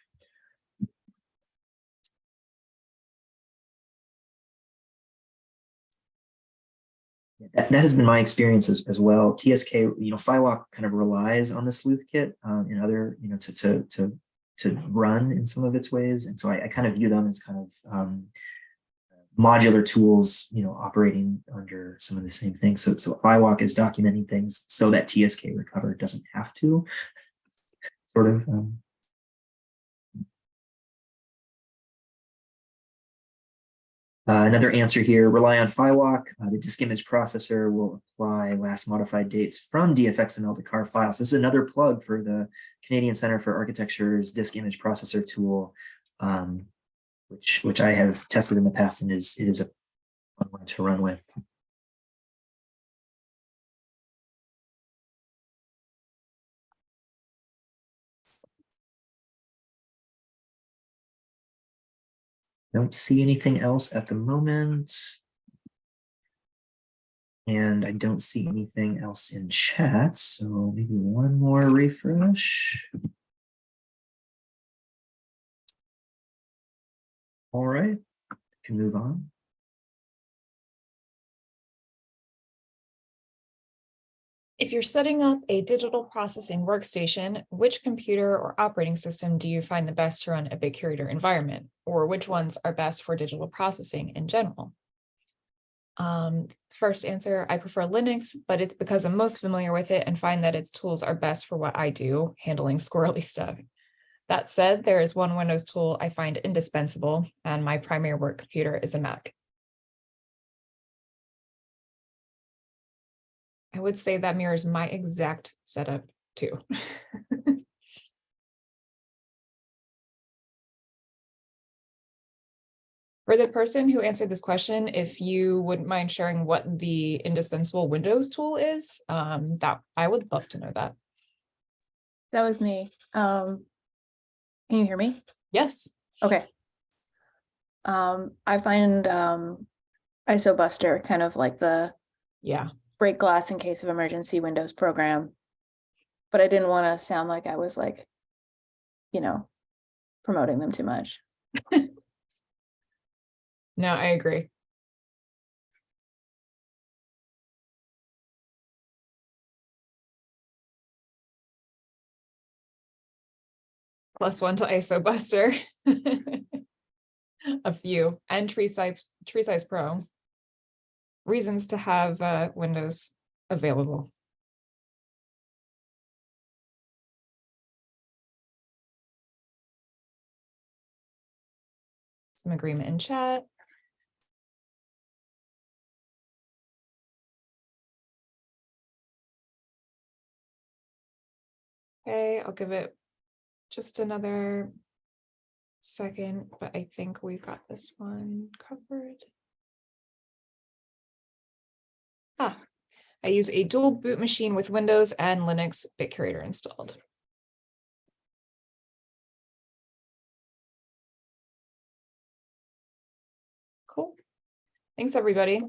[SPEAKER 2] That, that has been my experience as, as well. TSK, you know, fiwalk kind of relies on the sleuth kit um, in other, you know, to, to, to, to run in some of its ways. And so I, I kind of view them as kind of um, modular tools, you know, operating under some of the same things. So, so fiwalk is documenting things so that TSK recover doesn't have to sort of um, Uh, another answer here, rely on fiwalk. Uh, the disk image processor will apply last modified dates from DFXML to CAR files. This is another plug for the Canadian Center for Architecture's disk image processor tool, um, which, which I have tested in the past and is, it is a one to run with. Don't see anything else at the moment. And I don't see anything else in chat, so maybe one more refresh. All right, can move on.
[SPEAKER 1] If you're setting up a digital processing workstation, which computer or operating system do you find the best to run a BitCurator environment? Or which ones are best for digital processing in general? Um, first answer, I prefer Linux, but it's because I'm most familiar with it and find that its tools are best for what I do, handling squirrely stuff. That said, there is one Windows tool I find indispensable, and my primary work computer is a Mac. I would say that mirrors my exact setup too. For the person who answered this question, if you wouldn't mind sharing what the indispensable Windows tool is, um, that I would love to know that.
[SPEAKER 9] That was me. Um, can you hear me?
[SPEAKER 1] Yes.
[SPEAKER 9] Okay. Um, I find um, IsoBuster kind of like the
[SPEAKER 1] Yeah.
[SPEAKER 9] Break glass in case of emergency Windows program. But I didn't want to sound like I was like, you know, promoting them too much.
[SPEAKER 1] No, I agree. Plus one to IsoBuster. A few and TreeSize, Tree Size Pro. Reasons to have uh, Windows available. Some agreement in chat. Okay, I'll give it just another second, but I think we've got this one covered. Ah, I use a dual boot machine with Windows and Linux BitCurator installed. Cool. Thanks, everybody.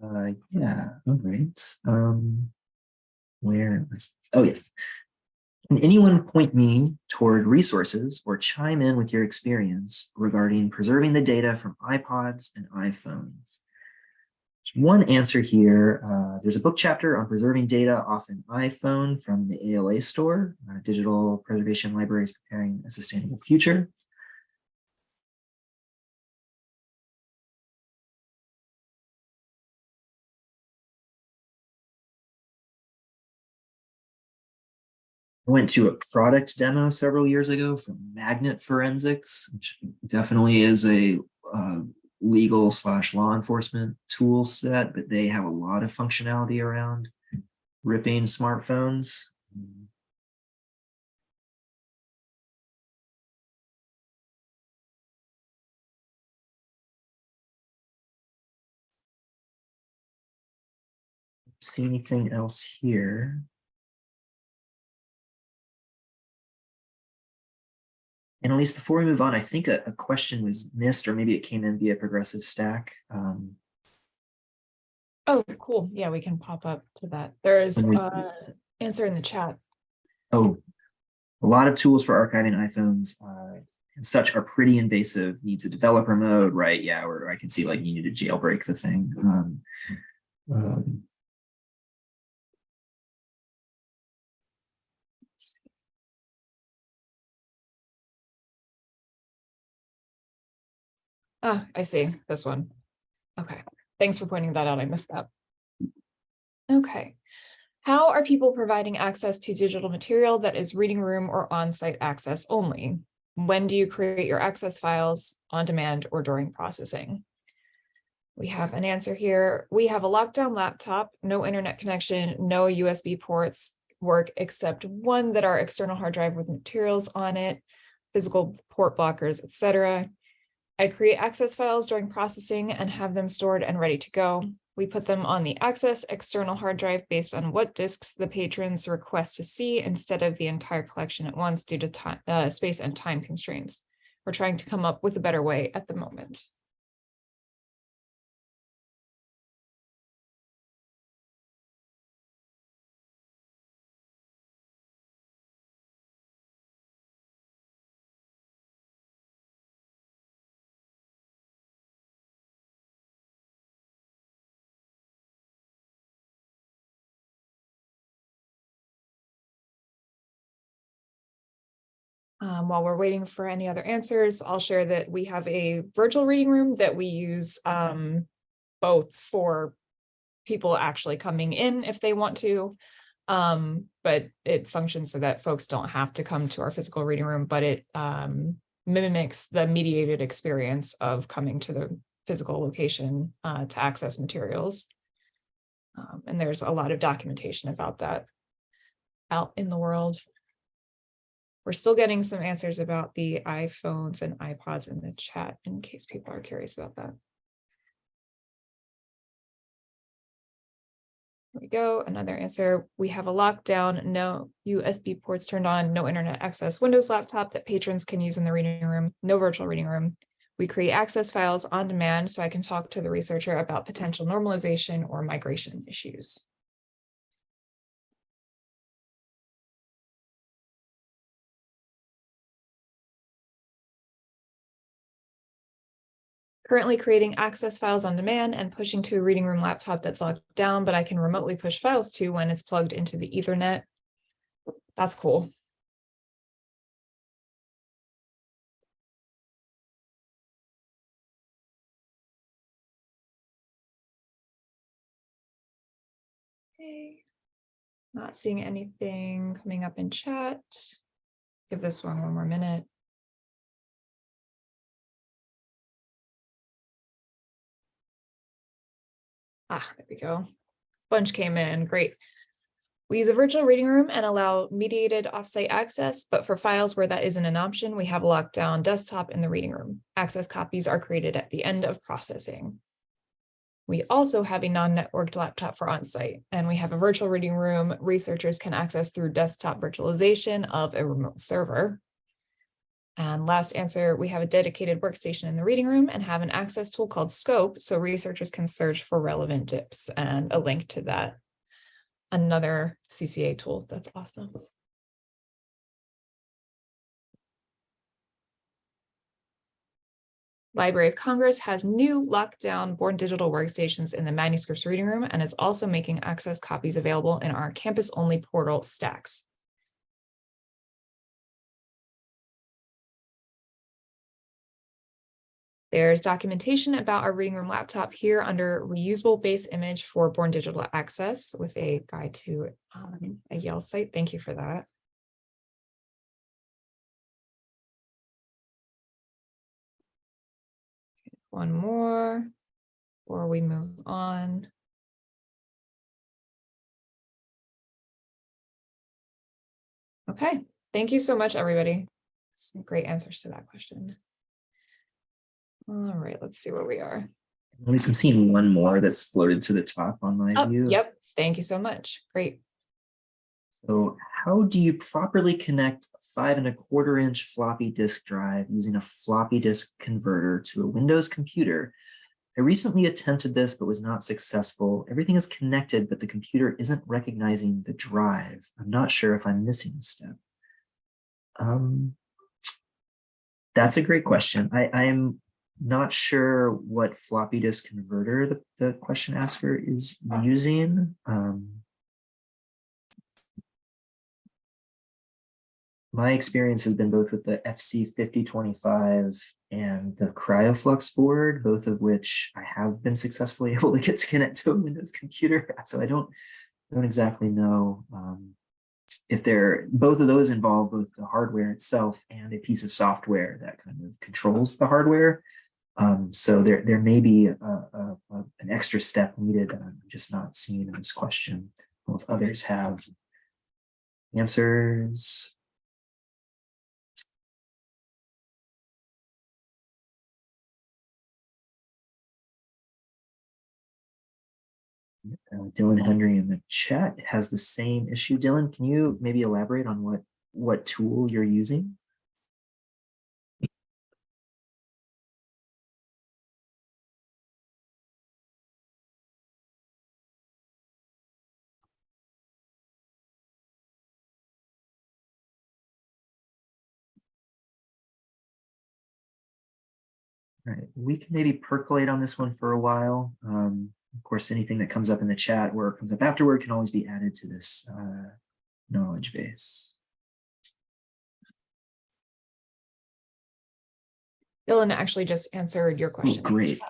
[SPEAKER 2] Uh, yeah, all right. Um, where, oh, yes. Can anyone point me toward resources or chime in with your experience regarding preserving the data from iPods and iPhones? One answer here. Uh, there's a book chapter on preserving data off an iPhone from the ALA store, uh, Digital Preservation Libraries Preparing a Sustainable Future. I went to a product demo several years ago from Magnet Forensics, which definitely is a uh, legal slash law enforcement tool set, but they have a lot of functionality around ripping smartphones. See anything else here? Least before we move on, I think a, a question was missed, or maybe it came in via progressive stack. Um,
[SPEAKER 1] Oh, cool. Yeah, we can pop up to that. There is
[SPEAKER 2] we-
[SPEAKER 1] uh answer in the chat.
[SPEAKER 2] oh, a lot of tools for archiving iPhones uh, and such are pretty invasive. Needs a developer mode, right? Yeah, or I can see like you need to jailbreak the thing. Um, um,
[SPEAKER 1] Ah, I see this one. Okay, thanks for pointing that out. I missed that. Okay. How are people providing access to digital material that is reading room or on-site access only? When do you create your access files on demand or during processing? We have an answer here. We have a lockdown laptop, no internet connection, no USB ports work except one that are external hard drive with materials on it, physical port blockers, etc. I create access files during processing and have them stored and ready to go. We put them on the access external hard drive based on what disks the patrons request to see instead of the entire collection at once due to time, uh, space and time constraints. We're trying to come up with a better way at the moment. Um, while we're waiting for any other answers, I'll share that we have a virtual reading room that we use um, both for people actually coming in if they want to. Um, but it functions so that folks don't have to come to our physical reading room, but it um, mimics the mediated experience of coming to the physical location uh, to access materials. Um, and there's a lot of documentation about that out in the world. We're still getting some answers about the iPhones and iPods in the chat in case people are curious about that. There we go, another answer. We have a lockdown, no USB ports turned on, no internet access Windows laptop that patrons can use in the reading room, no virtual reading room. We create access files on demand so I can talk to the researcher about potential normalization or migration issues. Currently creating access files on demand and pushing to a reading room laptop that's locked down, but I can remotely push files to when it's plugged into the ethernet. That's cool. Okay. Not seeing anything coming up in chat. Give this one one more minute. Ah, there we go. Bunch came in, great. We use a virtual reading room and allow mediated offsite access, but for files where that isn't an option, we have a lockdown desktop in the reading room. Access copies are created at the end of processing. We also have a non-networked laptop for onsite, and we have a virtual reading room researchers can access through desktop virtualization of a remote server. And last answer, we have a dedicated workstation in the reading room and have an access tool called Scope, so researchers can search for relevant dips and a link to that. Another CCA tool, that's awesome. Library of Congress has new lockdown born digital workstations in the manuscripts reading room and is also making access copies available in our campus only portal stacks. There's documentation about our reading room laptop here under reusable base image for born digital access with a guide to um, a Yale site. Thank you for that. One more, before we move on. Okay, thank you so much, everybody. Some great answers to that question. All right, let's see where we are.
[SPEAKER 2] I'm seeing one more that's floated to the top on my
[SPEAKER 1] Oh,
[SPEAKER 2] view.
[SPEAKER 1] yep, thank you so much. Great.
[SPEAKER 2] So how do you properly connect a five and a quarter inch floppy disk drive using a floppy disk converter to a Windows computer? I recently attempted this, but was not successful. Everything is connected, but the computer isn't recognizing the drive. I'm not sure if I'm missing a step. Um, that's a great question. I, I'm not sure what floppy disk converter the, the question asker is using. Um, my experience has been both with the FC5025 and the KryoFlux board, both of which I have been successfully able to get to connect to a Windows computer. So I don't, don't exactly know um, if they're, both of those involve both the hardware itself and a piece of software that kind of controls the hardware. Um, so there, there may be a, a, a, an extra step needed that I'm just not seeing in this question. I if others have answers. Uh, Dylan Henry in the chat has the same issue. Dylan, can you maybe elaborate on what what tool you're using? Right, we can maybe percolate on this one for a while. Um, of course, anything that comes up in the chat or comes up afterward can always be added to this uh, knowledge base.
[SPEAKER 1] Dylan actually just answered your
[SPEAKER 2] Oh,
[SPEAKER 1] question.
[SPEAKER 2] great.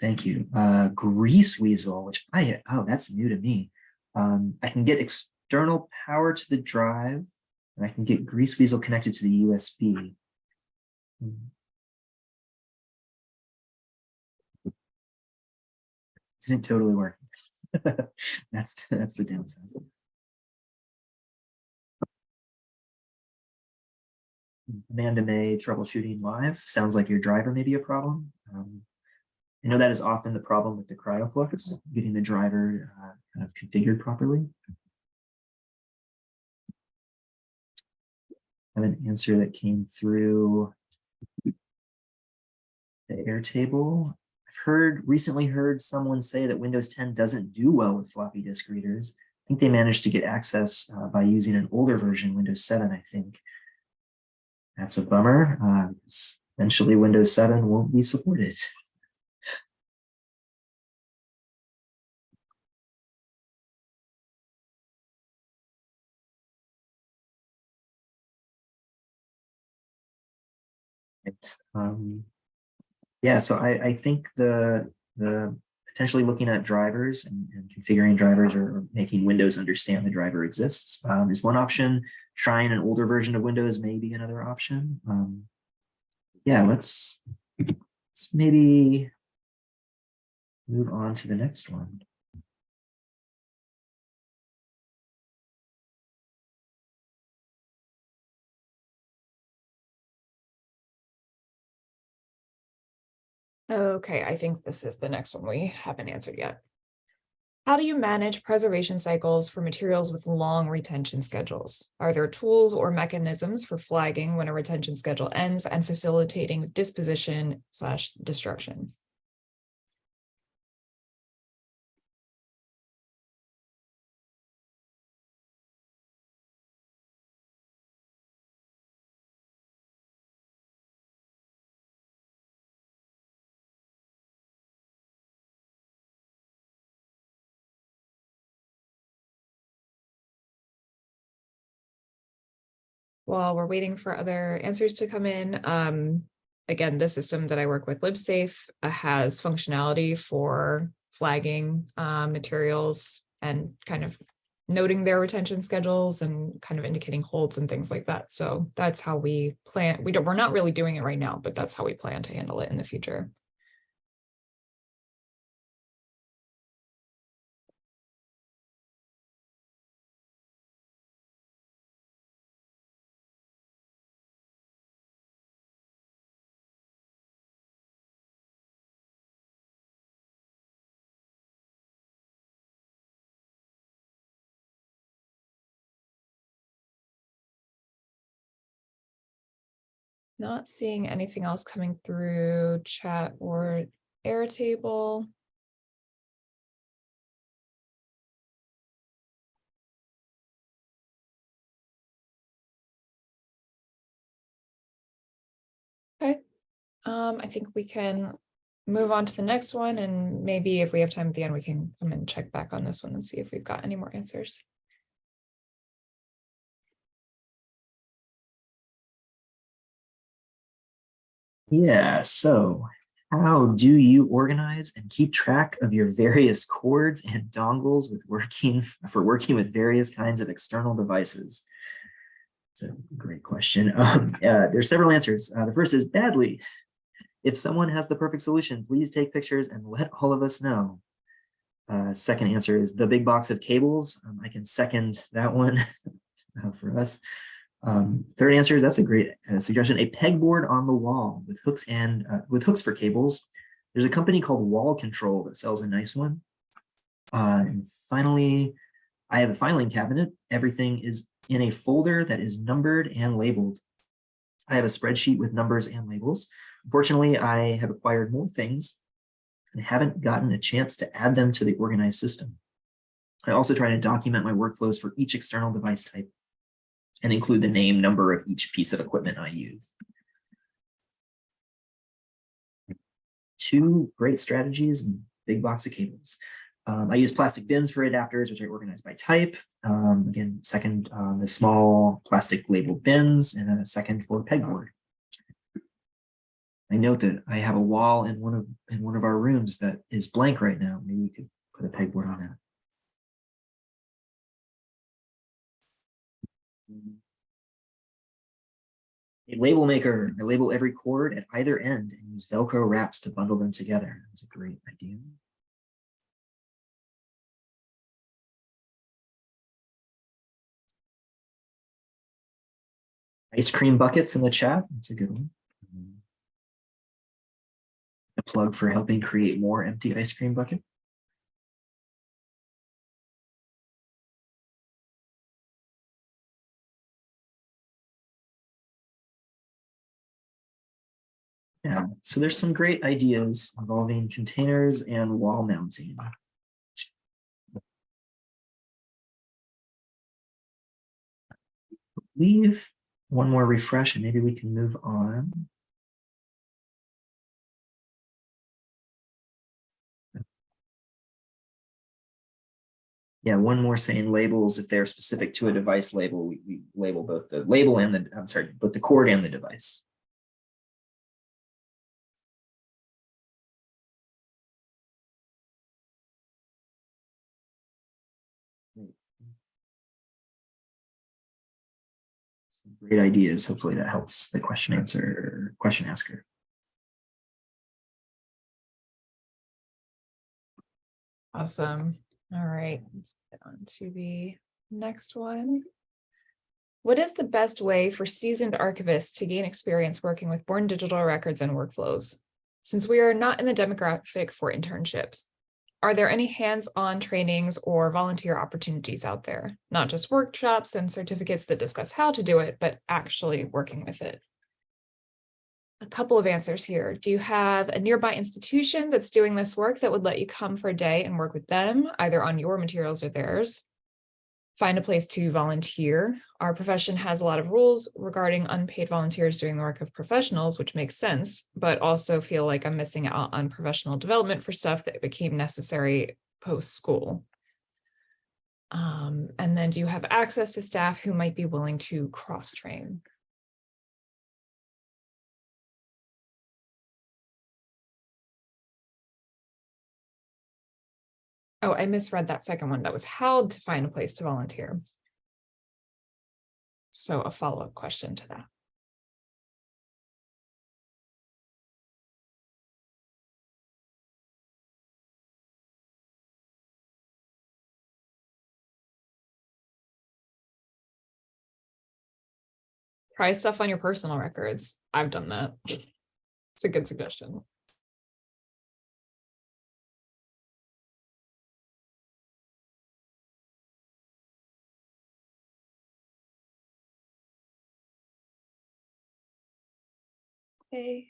[SPEAKER 2] Thank you. Uh, Greaseweazle, which I, oh, that's new to me. Um, I can get external power to the drive and I can get Greaseweazle connected to the USB. Isn't totally working. that's, that's the downside. Amanda May troubleshooting live. Sounds like your driver may be a problem. Um, I know that is often the problem with the KryoFlux, getting the driver uh, kind of configured properly. I have an answer that came through the Airtable. Heard recently heard someone say that Windows 10 doesn't do well with floppy disk readers. I think they managed to get access uh, by using an older version, Windows 7, I think. That's a bummer. Uh, eventually, Windows 7 won't be supported. Um, yeah, so I, I think the the potentially looking at drivers and, and configuring drivers or, or making Windows understand the driver exists um, is one option. Trying an older version of Windows may be another option. Um, yeah, let's, let's maybe move on to the next one.
[SPEAKER 1] Okay, I think this is the next one we haven't answered yet. How do you manage preservation cycles for materials with long retention schedules? Are there tools or mechanisms for flagging when a retention schedule ends and facilitating disposition slash destruction? While we're waiting for other answers to come in, um, again, the system that I work with, LibSafe, uh, has functionality for flagging uh, materials and kind of noting their retention schedules and kind of indicating holds and things like that. So that's how we plan. We don't, we're not really doing it right now, but that's how we plan to handle it in the future. Not seeing anything else coming through chat or Airtable. Okay, um, I think we can move on to the next one and maybe if we have time at the end, we can come and check back on this one and see if we've got any more answers.
[SPEAKER 2] Yeah, so how do you organize and keep track of your various cords and dongles with working for working with various kinds of external devices? It's a great question. Um, uh, there's several answers. Uh, the first is badly. If someone has the perfect solution, please take pictures and let all of us know. Uh, second answer is the big box of cables. Um, I can second that one uh, for us. Um, third answer, that's a great uh, suggestion. A pegboard on the wall with hooks and uh, with hooks for cables. There's a company called Wall Control that sells a nice one. Uh, and finally, I have a filing cabinet. Everything is in a folder that is numbered and labeled. I have a spreadsheet with numbers and labels. Unfortunately, I have acquired more things and haven't gotten a chance to add them to the organized system. I also try to document my workflows for each external device type and include the name number of each piece of equipment I use. Two great strategies big box of cables. Um, I use plastic bins for adapters, which I organize by type. Um, again, second, um, the small plastic labeled bins, and then a second for pegboard. I note that I have a wall in one of in one of our rooms that is blank right now. Maybe we could put a pegboard on that. A label maker, I label every cord at either end and use Velcro wraps to bundle them together. That's a great idea. Ice cream buckets in the chat, that's a good one. A plug for helping create more empty ice cream bucket. Yeah, so there's some great ideas involving containers and wall mounting. Leave one more refresh and maybe we can move on. Yeah, one more saying labels, if they're specific to a device label, we, we label both the label and the, I'm sorry, both the cord and the device. Great ideas. Hopefully that helps the question answer, question asker.
[SPEAKER 1] Awesome. All right, let's get on to the next one. What is the best way for seasoned archivists to gain experience working with born digital records and workflows? Since we are not in the demographic for internships, are there any hands-on trainings or volunteer opportunities out there? Not just workshops and certificates that discuss how to do it, but actually working with it. A couple of answers here. Do you have a nearby institution that's doing this work that would let you come for a day and work with them, either on your materials or theirs? Find a place to volunteer. Our profession has a lot of rules regarding unpaid volunteers doing the work of professionals, which makes sense, but also feel like I'm missing out on professional development for stuff that became necessary post-school. Um, and then do you have access to staff who might be willing to cross-train? Oh, I misread that second one. That was how to find a place to volunteer. So a follow-up question to that. Try stuff on your personal records. I've done that. It's a good suggestion. Okay.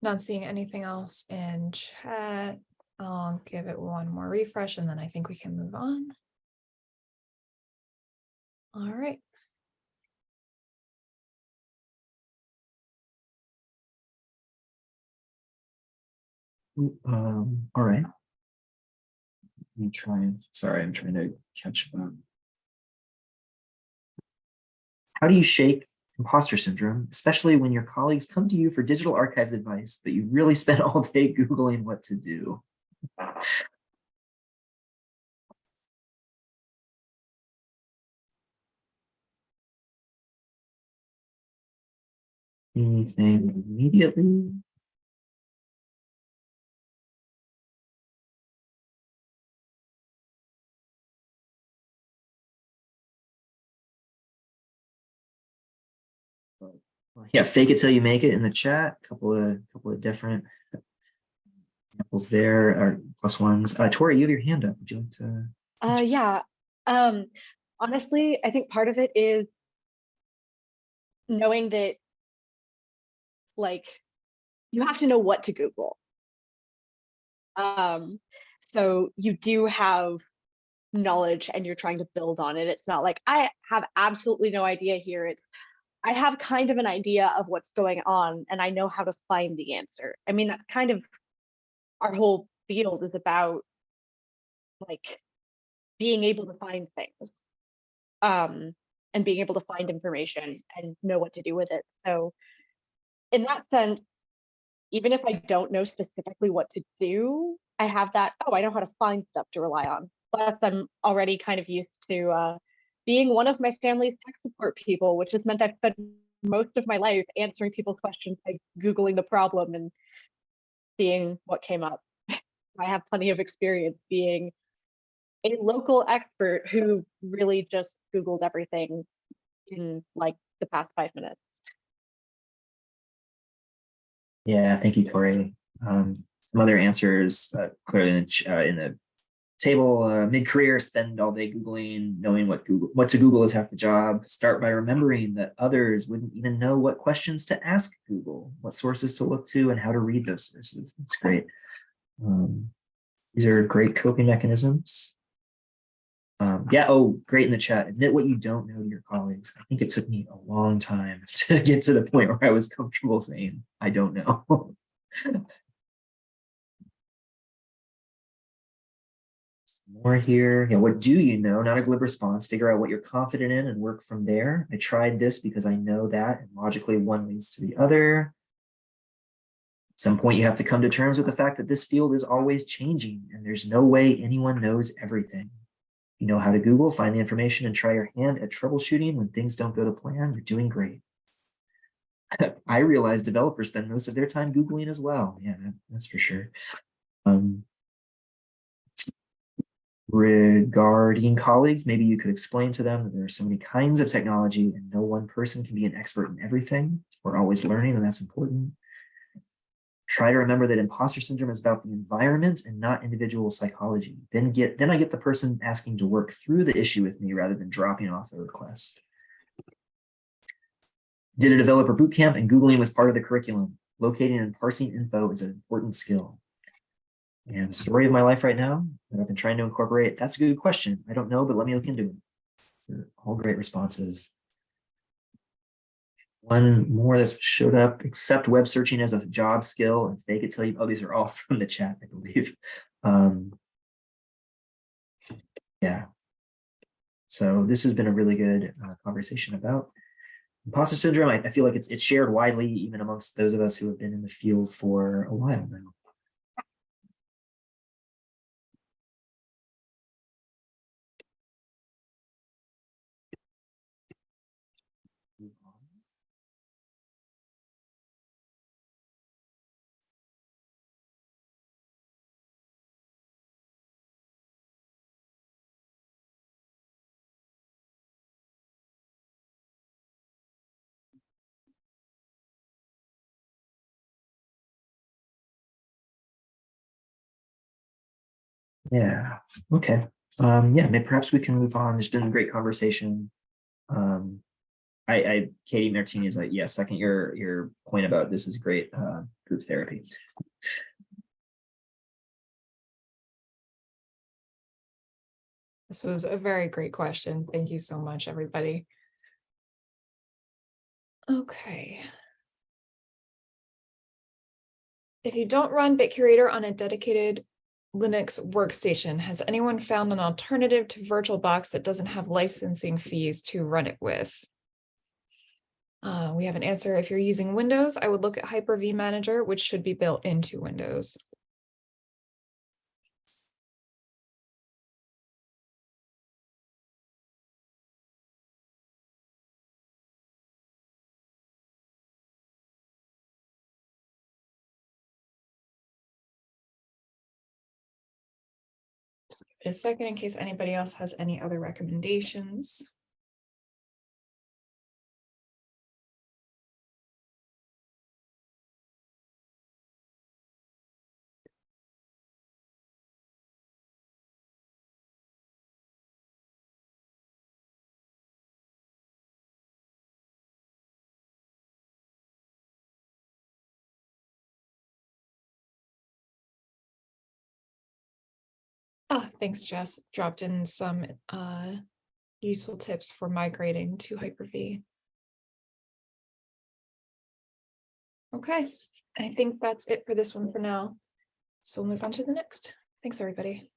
[SPEAKER 1] Not seeing anything else in chat. I'll give it one more refresh and then I think we can move on. All right.
[SPEAKER 2] Um, all right. Let me try and, sorry, I'm trying to catch up. How do you shake imposter syndrome, especially when your colleagues come to you for digital archives advice, but you really spent all day Googling what to do? Anything immediately? Yeah, fake it till you make it in the chat. Couple of couple of different examples there are plus ones. Uh, Tori, you have your hand up. Would you like to?
[SPEAKER 7] Uh, yeah. Um, honestly, I think part of it is knowing that, like, you have to know what to Google. Um, so you do have knowledge and you're trying to build on it. It's not like I have absolutely no idea here. It's I have kind of an idea of what's going on and I know how to find the answer. I mean, that's kind of our whole field is about like being able to find things um, and being able to find information and know what to do with it. So in that sense, even if I don't know specifically what to do, I have that, oh, I know how to find stuff to rely on. Plus, I'm already kind of used to uh, being one of my family's tech support people, which has meant I've spent most of my life answering people's questions by Googling the problem and seeing what came up. I have plenty of experience being a local expert who really just Googled everything in like the past five minutes.
[SPEAKER 2] Yeah, thank you, Tori. Um, some other answers uh, clearly in the, uh, in the table uh, mid-career spend all day googling knowing what google what to google is half the job. Start by remembering that others wouldn't even know what questions to ask google what sources to look to and how to read those sources. That's great. Um, these are great coping mechanisms. Um, yeah oh great in the chat. Admit what you don't know to your colleagues. I think it took me a long time to get to the point where i was comfortable saying i don't know more here. You know, what do you know? Not a glib response. Figure out what you're confident in and work from there. I tried this because I know that, and logically one leads to the other. At some point, you have to come to terms with the fact that this field is always changing, and there's no way anyone knows everything. You know how to Google, find the information, and try your hand at troubleshooting when things don't go to plan. You're doing great. I realize developers spend most of their time Googling as well. Yeah, that's for sure. Um, regarding colleagues, maybe you could explain to them that there are so many kinds of technology and no one person can be an expert in everything. We're always learning and that's important. Try to remember that imposter syndrome is about the environment and not individual psychology. Then get then I get the person asking to work through the issue with me rather than dropping off the request. Did a developer bootcamp and Googling was part of the curriculum. Locating and parsing info is an important skill. And story of my life right now that I've been trying to incorporate. That's a good question. I don't know, but let me look into it. All great responses. One more that showed up, accept web searching as a job skill and fake it till you, oh, these are all from the chat, I believe. Um, yeah. So this has been a really good uh, conversation about imposter syndrome. I, I feel like it's it's shared widely even amongst those of us who have been in the field for a while now. Yeah, okay. Um, yeah, maybe perhaps we can move on. There's been a great conversation. Um, I, I, Katie Martini is like, yeah, second your, your point about this is great, uh, group therapy.
[SPEAKER 1] This was a very great question. Thank you so much, everybody. Okay. If you don't run BitCurator on a dedicated Linux workstation, has anyone found an alternative to VirtualBox that doesn't have licensing fees to run it with? Uh, we have an answer. If you're using Windows, I would look at Hyper-V Manager, which should be built into Windows. Just a second in case anybody else has any other recommendations. Oh, thanks, Jess. Dropped in some uh useful tips for migrating to Hyper-V. Okay, I think that's it for this one for now. So we'll move on to the next. Thanks, everybody.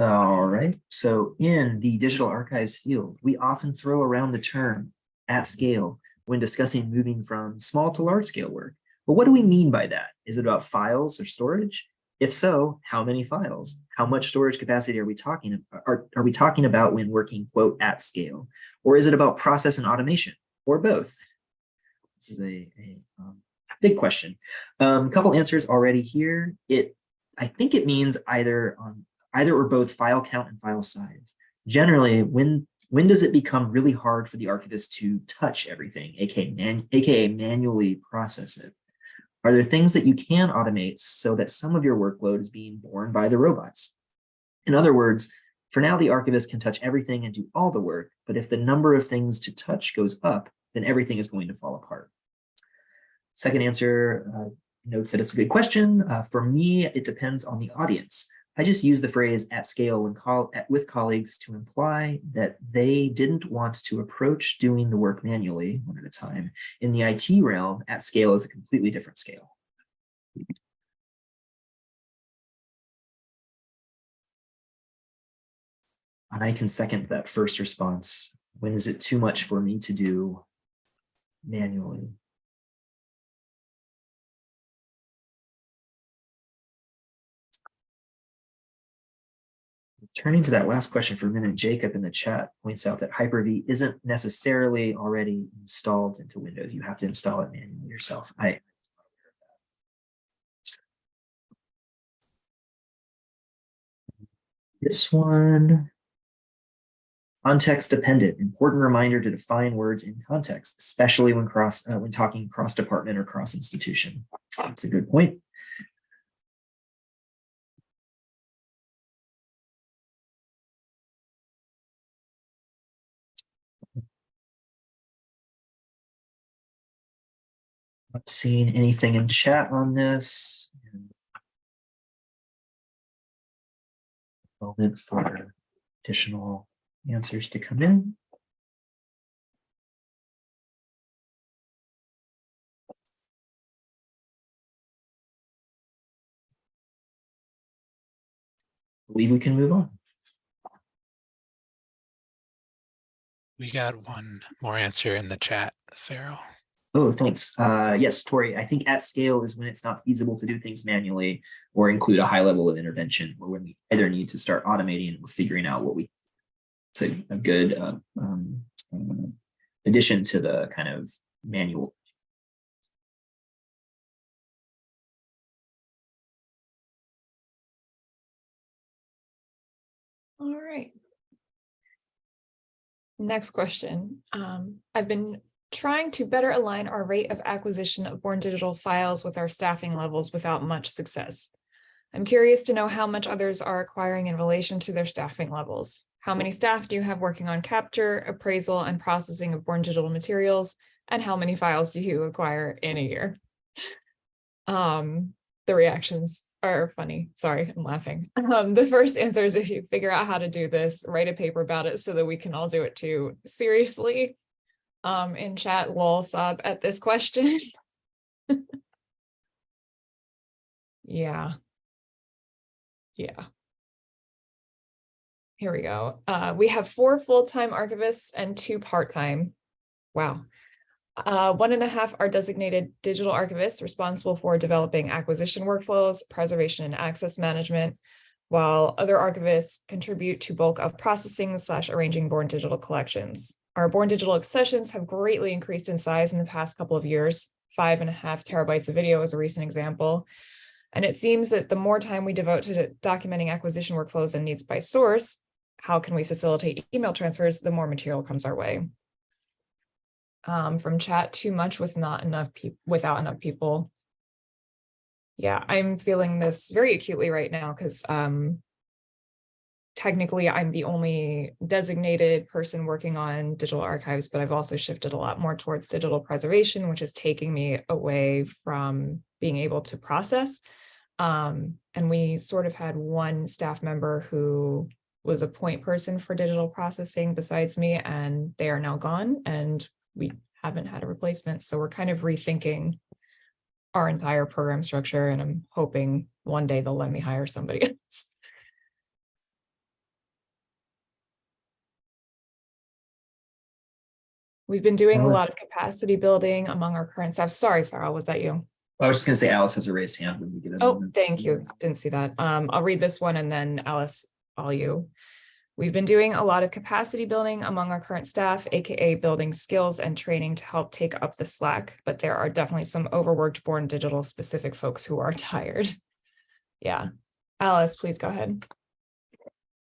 [SPEAKER 2] All right, so in the digital archives field, we often throw around the term at scale when discussing moving from small to large scale work. But what do we mean by that? Is it about files or storage? If so, how many files? How much storage capacity are we talking are, are we talking about when working quote at scale? Or is it about process and automation or both? This is a, a um, big question. A um, couple answers already here. It I think it means either on either or both file count and file size. Generally, when when does it become really hard for the archivist to touch everything, aka, man, aka manually process it? Are there things that you can automate so that some of your workload is being borne by the robots? In other words, for now, the archivist can touch everything and do all the work, but if the number of things to touch goes up, then everything is going to fall apart. Second answer uh, notes that it's a good question. Uh, for me, it depends on the audience. I just use the phrase at scale when call, at, with colleagues to imply that they didn't want to approach doing the work manually one at a time. In the IT realm, at scale is a completely different scale. And I can second that first response. When is it too much for me to do manually? Turning to that last question for a minute, Jacob in the chat points out that Hyper-V isn't necessarily already installed into Windows. You have to install it manually yourself. I This one, context dependent, important reminder to define words in context, especially when cross uh, when talking cross department or cross institution. That's a good point. Not seeing anything in chat on this. Moment for additional answers to come in. I Believe we can move on.
[SPEAKER 10] We got one more answer in the chat, Farrell.
[SPEAKER 2] Oh, thanks. Uh, yes, Tori, I think at scale is when it's not feasible to do things manually or include a high level of intervention or when we either need to start automating or figuring out what we. It's a, a good uh, um, um, addition to the kind of manual.
[SPEAKER 1] All right. Next question. Um, I've been trying to better align our rate of acquisition of Born Digital files with our staffing levels without much success. I'm curious to know how much others are acquiring in relation to their staffing levels. How many staff do you have working on capture, appraisal, and processing of Born Digital materials? And how many files do you acquire in a year? Um, the reactions are funny. Sorry, I'm laughing. Um, the first answer is if you figure out how to do this, write a paper about it so that we can all do it too. Seriously, um, in chat, lol sob at this question. yeah. Yeah. Here we go. Uh, we have four full-time archivists and two part-time. Wow. Uh, one and a half are designated digital archivists responsible for developing acquisition workflows, preservation and access management, while other archivists contribute to bulk of processing slash arranging born digital collections. Our born digital accessions have greatly increased in size in the past couple of years. Five and a half terabytes of video is a recent example. And it seems that the more time we devote to documenting acquisition workflows and needs by source, how can we facilitate email transfers, the more material comes our way um, from chat too much with not enough people without enough people. Yeah, I'm feeling this very acutely right now because um, technically I'm the only designated person working on digital archives, but I've also shifted a lot more towards digital preservation, which is taking me away from being able to process. Um, and we sort of had one staff member who was a point person for digital processing besides me, and they are now gone. And we haven't had a replacement. So we're kind of rethinking our entire program structure and I'm hoping one day they'll let me hire somebody else. We've been doing a lot of capacity building among our current staff. Sorry, Farrell, was that you?
[SPEAKER 2] I was just gonna say Alice has a raised hand when we get it.
[SPEAKER 1] Oh, thank you. Didn't see that. Um, I'll read this one and then Alice, all you. We've been doing a lot of capacity building among our current staff, AKA building skills and training to help take up the slack, but there are definitely some overworked born digital specific folks who are tired. Yeah. Alice, please go ahead.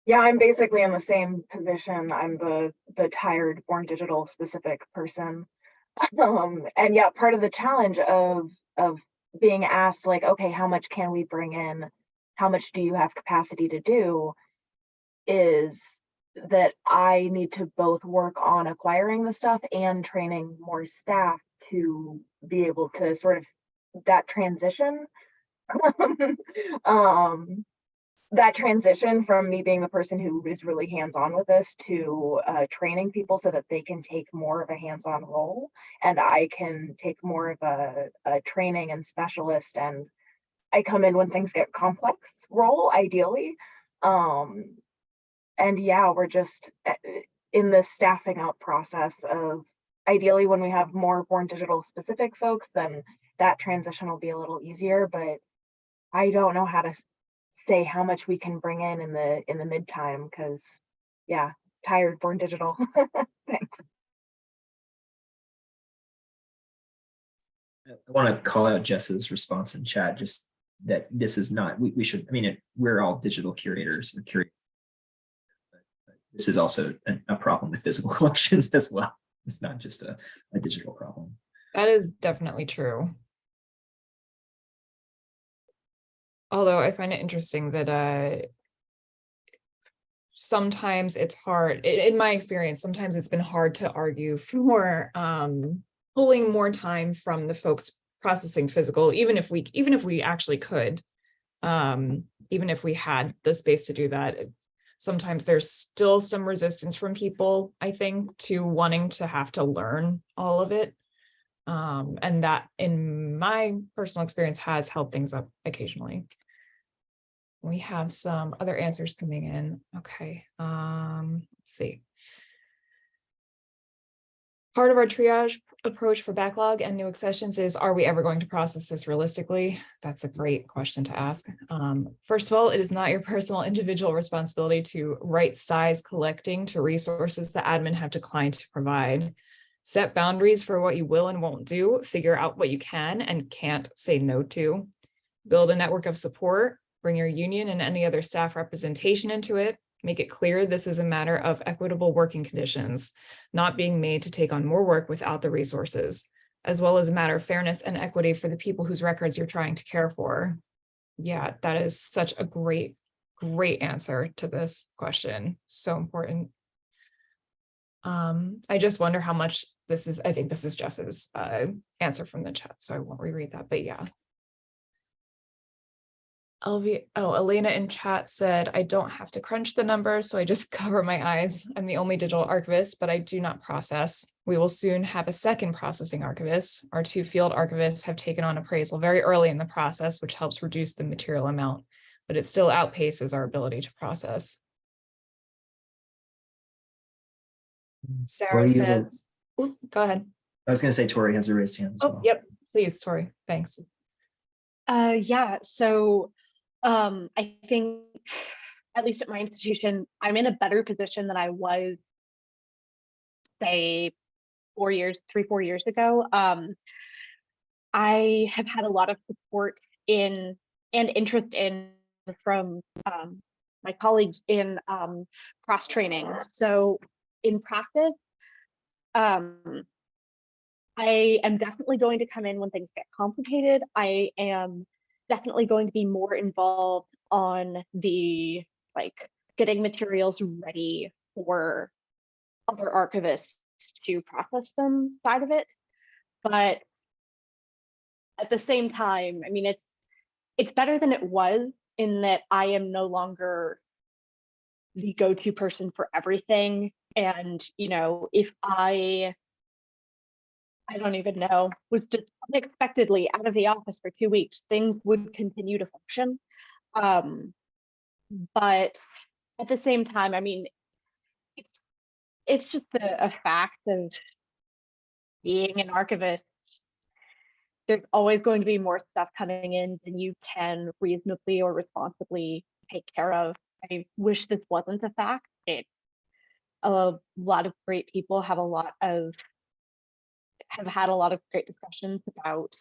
[SPEAKER 8] Yeah, I'm basically in the same position. I'm the the tired born digital specific person. Um, and yeah, part of the challenge of of being asked like, okay, how much can we bring in? How much do you have capacity to do? Is that I need to both work on acquiring the stuff and training more staff to be able to sort of that transition. um that transition from me being the person who is really hands-on with this to uh, training people so that they can take more of a hands-on role and I can take more of a, a training and specialist and I come in when things get complex role ideally. Um, and yeah, we're just uh, in the staffing out process of ideally when we have more born digital specific folks, then that transition will be a little easier, but I don't know how to say how much we can bring in in the in the mid time because yeah tired born digital thanks
[SPEAKER 2] I want to call out Jess's response in chat, just that this is not, we, we should, I mean, it, we're all digital curators or curate this is also a, a problem with physical collections as well. It's not just a, a digital problem.
[SPEAKER 1] That is definitely true. Although I find it interesting that uh sometimes it's hard, in my experience, sometimes it's been hard to argue for um pulling more time from the folks processing physical, even if we, even if we actually could. Um, even if we had the space to do that, sometimes there's still some resistance from people, I think, to wanting to have to learn all of it. Um, and that in my personal experience has held things up occasionally. We have some other answers coming in. Okay, um, let's see. Part of our triage approach for backlog and new accessions is, are we ever going to process this realistically? That's a great question to ask. Um, first of all, it is not your personal individual responsibility to right size collecting to resources that admin have declined to provide set boundaries for what you will and won't do, figure out what you can and can't say no to, build a network of support, bring your union and any other staff representation into it, make it clear this is a matter of equitable working conditions, not being made to take on more work without the resources, as well as a matter of fairness and equity for the people whose records you're trying to care for. Yeah, that is such a great, great answer to this question. So important. Um, I just wonder how much this is, I think this is Jess's uh answer from the chat, so I won't reread that, but yeah. LV, oh, Elena in chat said, I don't have to crunch the numbers, so I just cover my eyes. I'm the only digital archivist, but I do not process. We will soon have a second processing archivist. Our two field archivists have taken on appraisal very early in the process, which helps reduce the material amount, but it still outpaces our ability to process. Sarah
[SPEAKER 2] you-
[SPEAKER 1] says, Oop, go ahead.
[SPEAKER 2] I was gonna say Tori has a raised hand as
[SPEAKER 1] Oh,
[SPEAKER 2] well.
[SPEAKER 1] yep, please, Tori, thanks.
[SPEAKER 7] Uh, yeah, so, um, I think, at least at my institution, I'm in a better position than I was, say, four years, three, four years ago. Um, I have had a lot of support in and interest in from um, my colleagues in um, cross training. So in practice, um, I am definitely going to come in when things get complicated. I am definitely going to be more involved on the like getting materials ready for other archivists to process them side of it. But at the same time, I mean, it's it's better than it was in that I am no longer the go-to person for everything. And, you know, if I I don't even know, was just unexpectedly out of the office for two weeks, things would continue to function. Um, but at the same time, I mean, it's it's just a, a fact of being an archivist. There's always going to be more stuff coming in than you can reasonably or responsibly take care of. I wish this wasn't a fact. It a lot of great people have a lot of have had a lot of great discussions about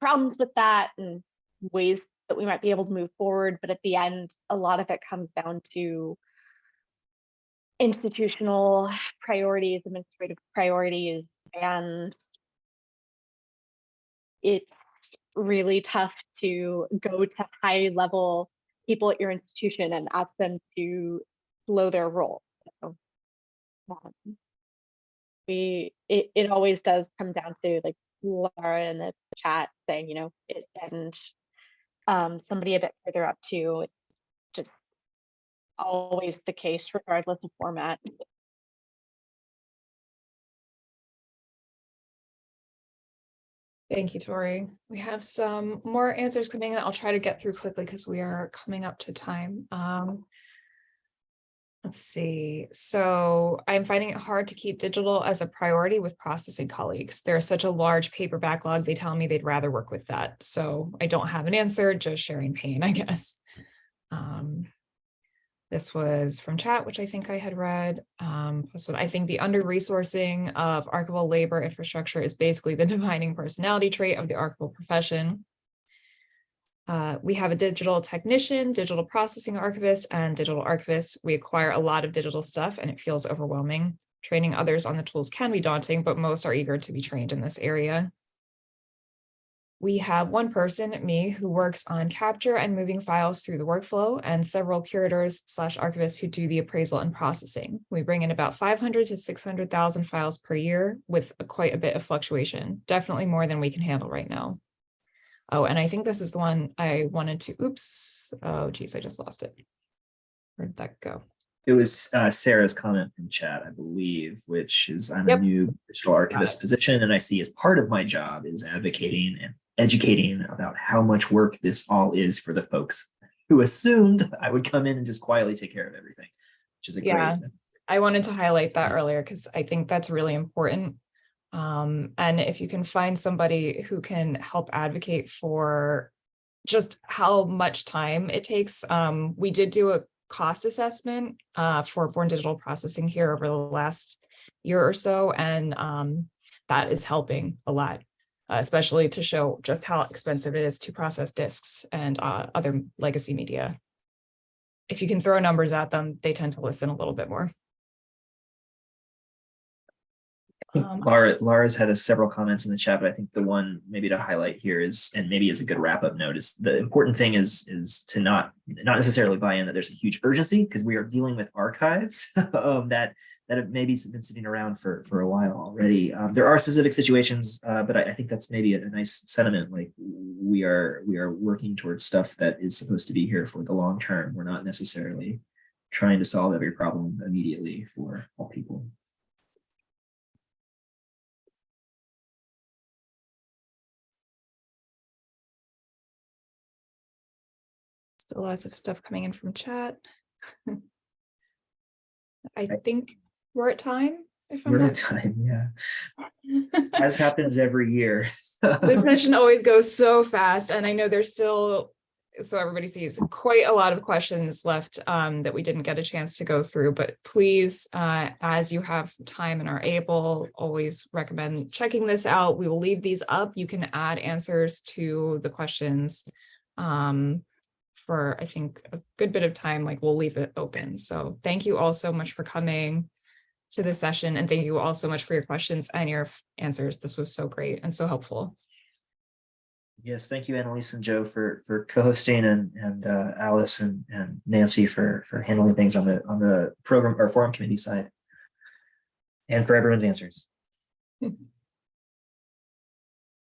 [SPEAKER 7] problems with that and ways that we might be able to move forward. But at the end, a lot of it comes down to institutional priorities, administrative priorities, and it's really tough to go to high level people at your institution and ask them to slow their roll. Um, we it, it always does come down to like Laura in the chat saying, you know, it and um somebody a bit further up too. Just always the case regardless of format.
[SPEAKER 1] Thank you, Tori. We have some more answers coming in. I'll try to get through quickly because we are coming up to time. Um, let's see. So I'm finding it hard to keep digital as a priority with processing colleagues. There's such a large paper backlog. They tell me they'd rather work with that. So I don't have an answer, just sharing pain, I guess. Um, this was from chat, which I think I had read. Um, plus I think the under resourcing of archival labor infrastructure is basically the defining personality trait of the archival profession. Uh, we have a digital technician, digital processing archivist, and digital archivist. We acquire a lot of digital stuff and it feels overwhelming. Training others on the tools can be daunting, but most are eager to be trained in this area. We have one person, me, who works on capture and moving files through the workflow and several curators slash archivists who do the appraisal and processing. We bring in about 500 to 600,000 files per year with a- quite a bit of fluctuation, definitely more than we can handle right now. Oh, and I think this is the one I wanted to, oops, oh geez, I just lost it. Where'd that go?
[SPEAKER 2] It was uh, Sarah's comment from chat, I believe, which is I'm
[SPEAKER 1] Yep.
[SPEAKER 2] a new digital archivist position, and I see as part of my job is advocating and educating about how much work this all is for the folks who assumed I would come in and just quietly take care of everything, which is a
[SPEAKER 1] Yeah.
[SPEAKER 2] great.
[SPEAKER 1] I wanted to highlight that earlier because I think that's really important. Um, and if you can find somebody who can help advocate for just how much time it takes. Um, we did do a cost assessment uh, for Born Digital Processing here over the last year or so, and um, that is helping a lot, especially to show just how expensive it is to process discs and uh, other legacy media. If you can throw numbers at them, they tend to listen a little bit more. Um,
[SPEAKER 2] Laura, Laura's had a several comments in the chat, but I think the one maybe to highlight here is, and maybe is a good wrap up note is the important thing is, is to not, not necessarily buy in that there's a huge urgency because we are dealing with archives um, that, that have maybe been sitting around for, for a while already. Um, there are specific situations, uh, but I, I think that's maybe a, a nice sentiment. Like we are, we are working towards stuff that is supposed to be here for the long term. We're not necessarily trying to solve every problem immediately for all people.
[SPEAKER 1] Still lots of stuff coming in from chat. I think we're at time, if I'm
[SPEAKER 2] We're at
[SPEAKER 1] not.
[SPEAKER 2] time, yeah. as happens every year.
[SPEAKER 1] The session always goes so fast and I know there's still, so everybody sees quite a lot of questions left um, that we didn't get a chance to go through, but please, uh, as you have time and are able, always recommend checking this out. We will leave these up. You can add answers to the questions um, for, I think, a good bit of time, like we'll leave it open. So thank you all so much for coming to this session and thank you all so much for your questions and your answers. This was so great and so helpful.
[SPEAKER 2] Yes, thank you, Annalise and Joe for for co-hosting and and uh, Alice and and Nancy for for handling things on the on the program or forum committee side. And for everyone's answers.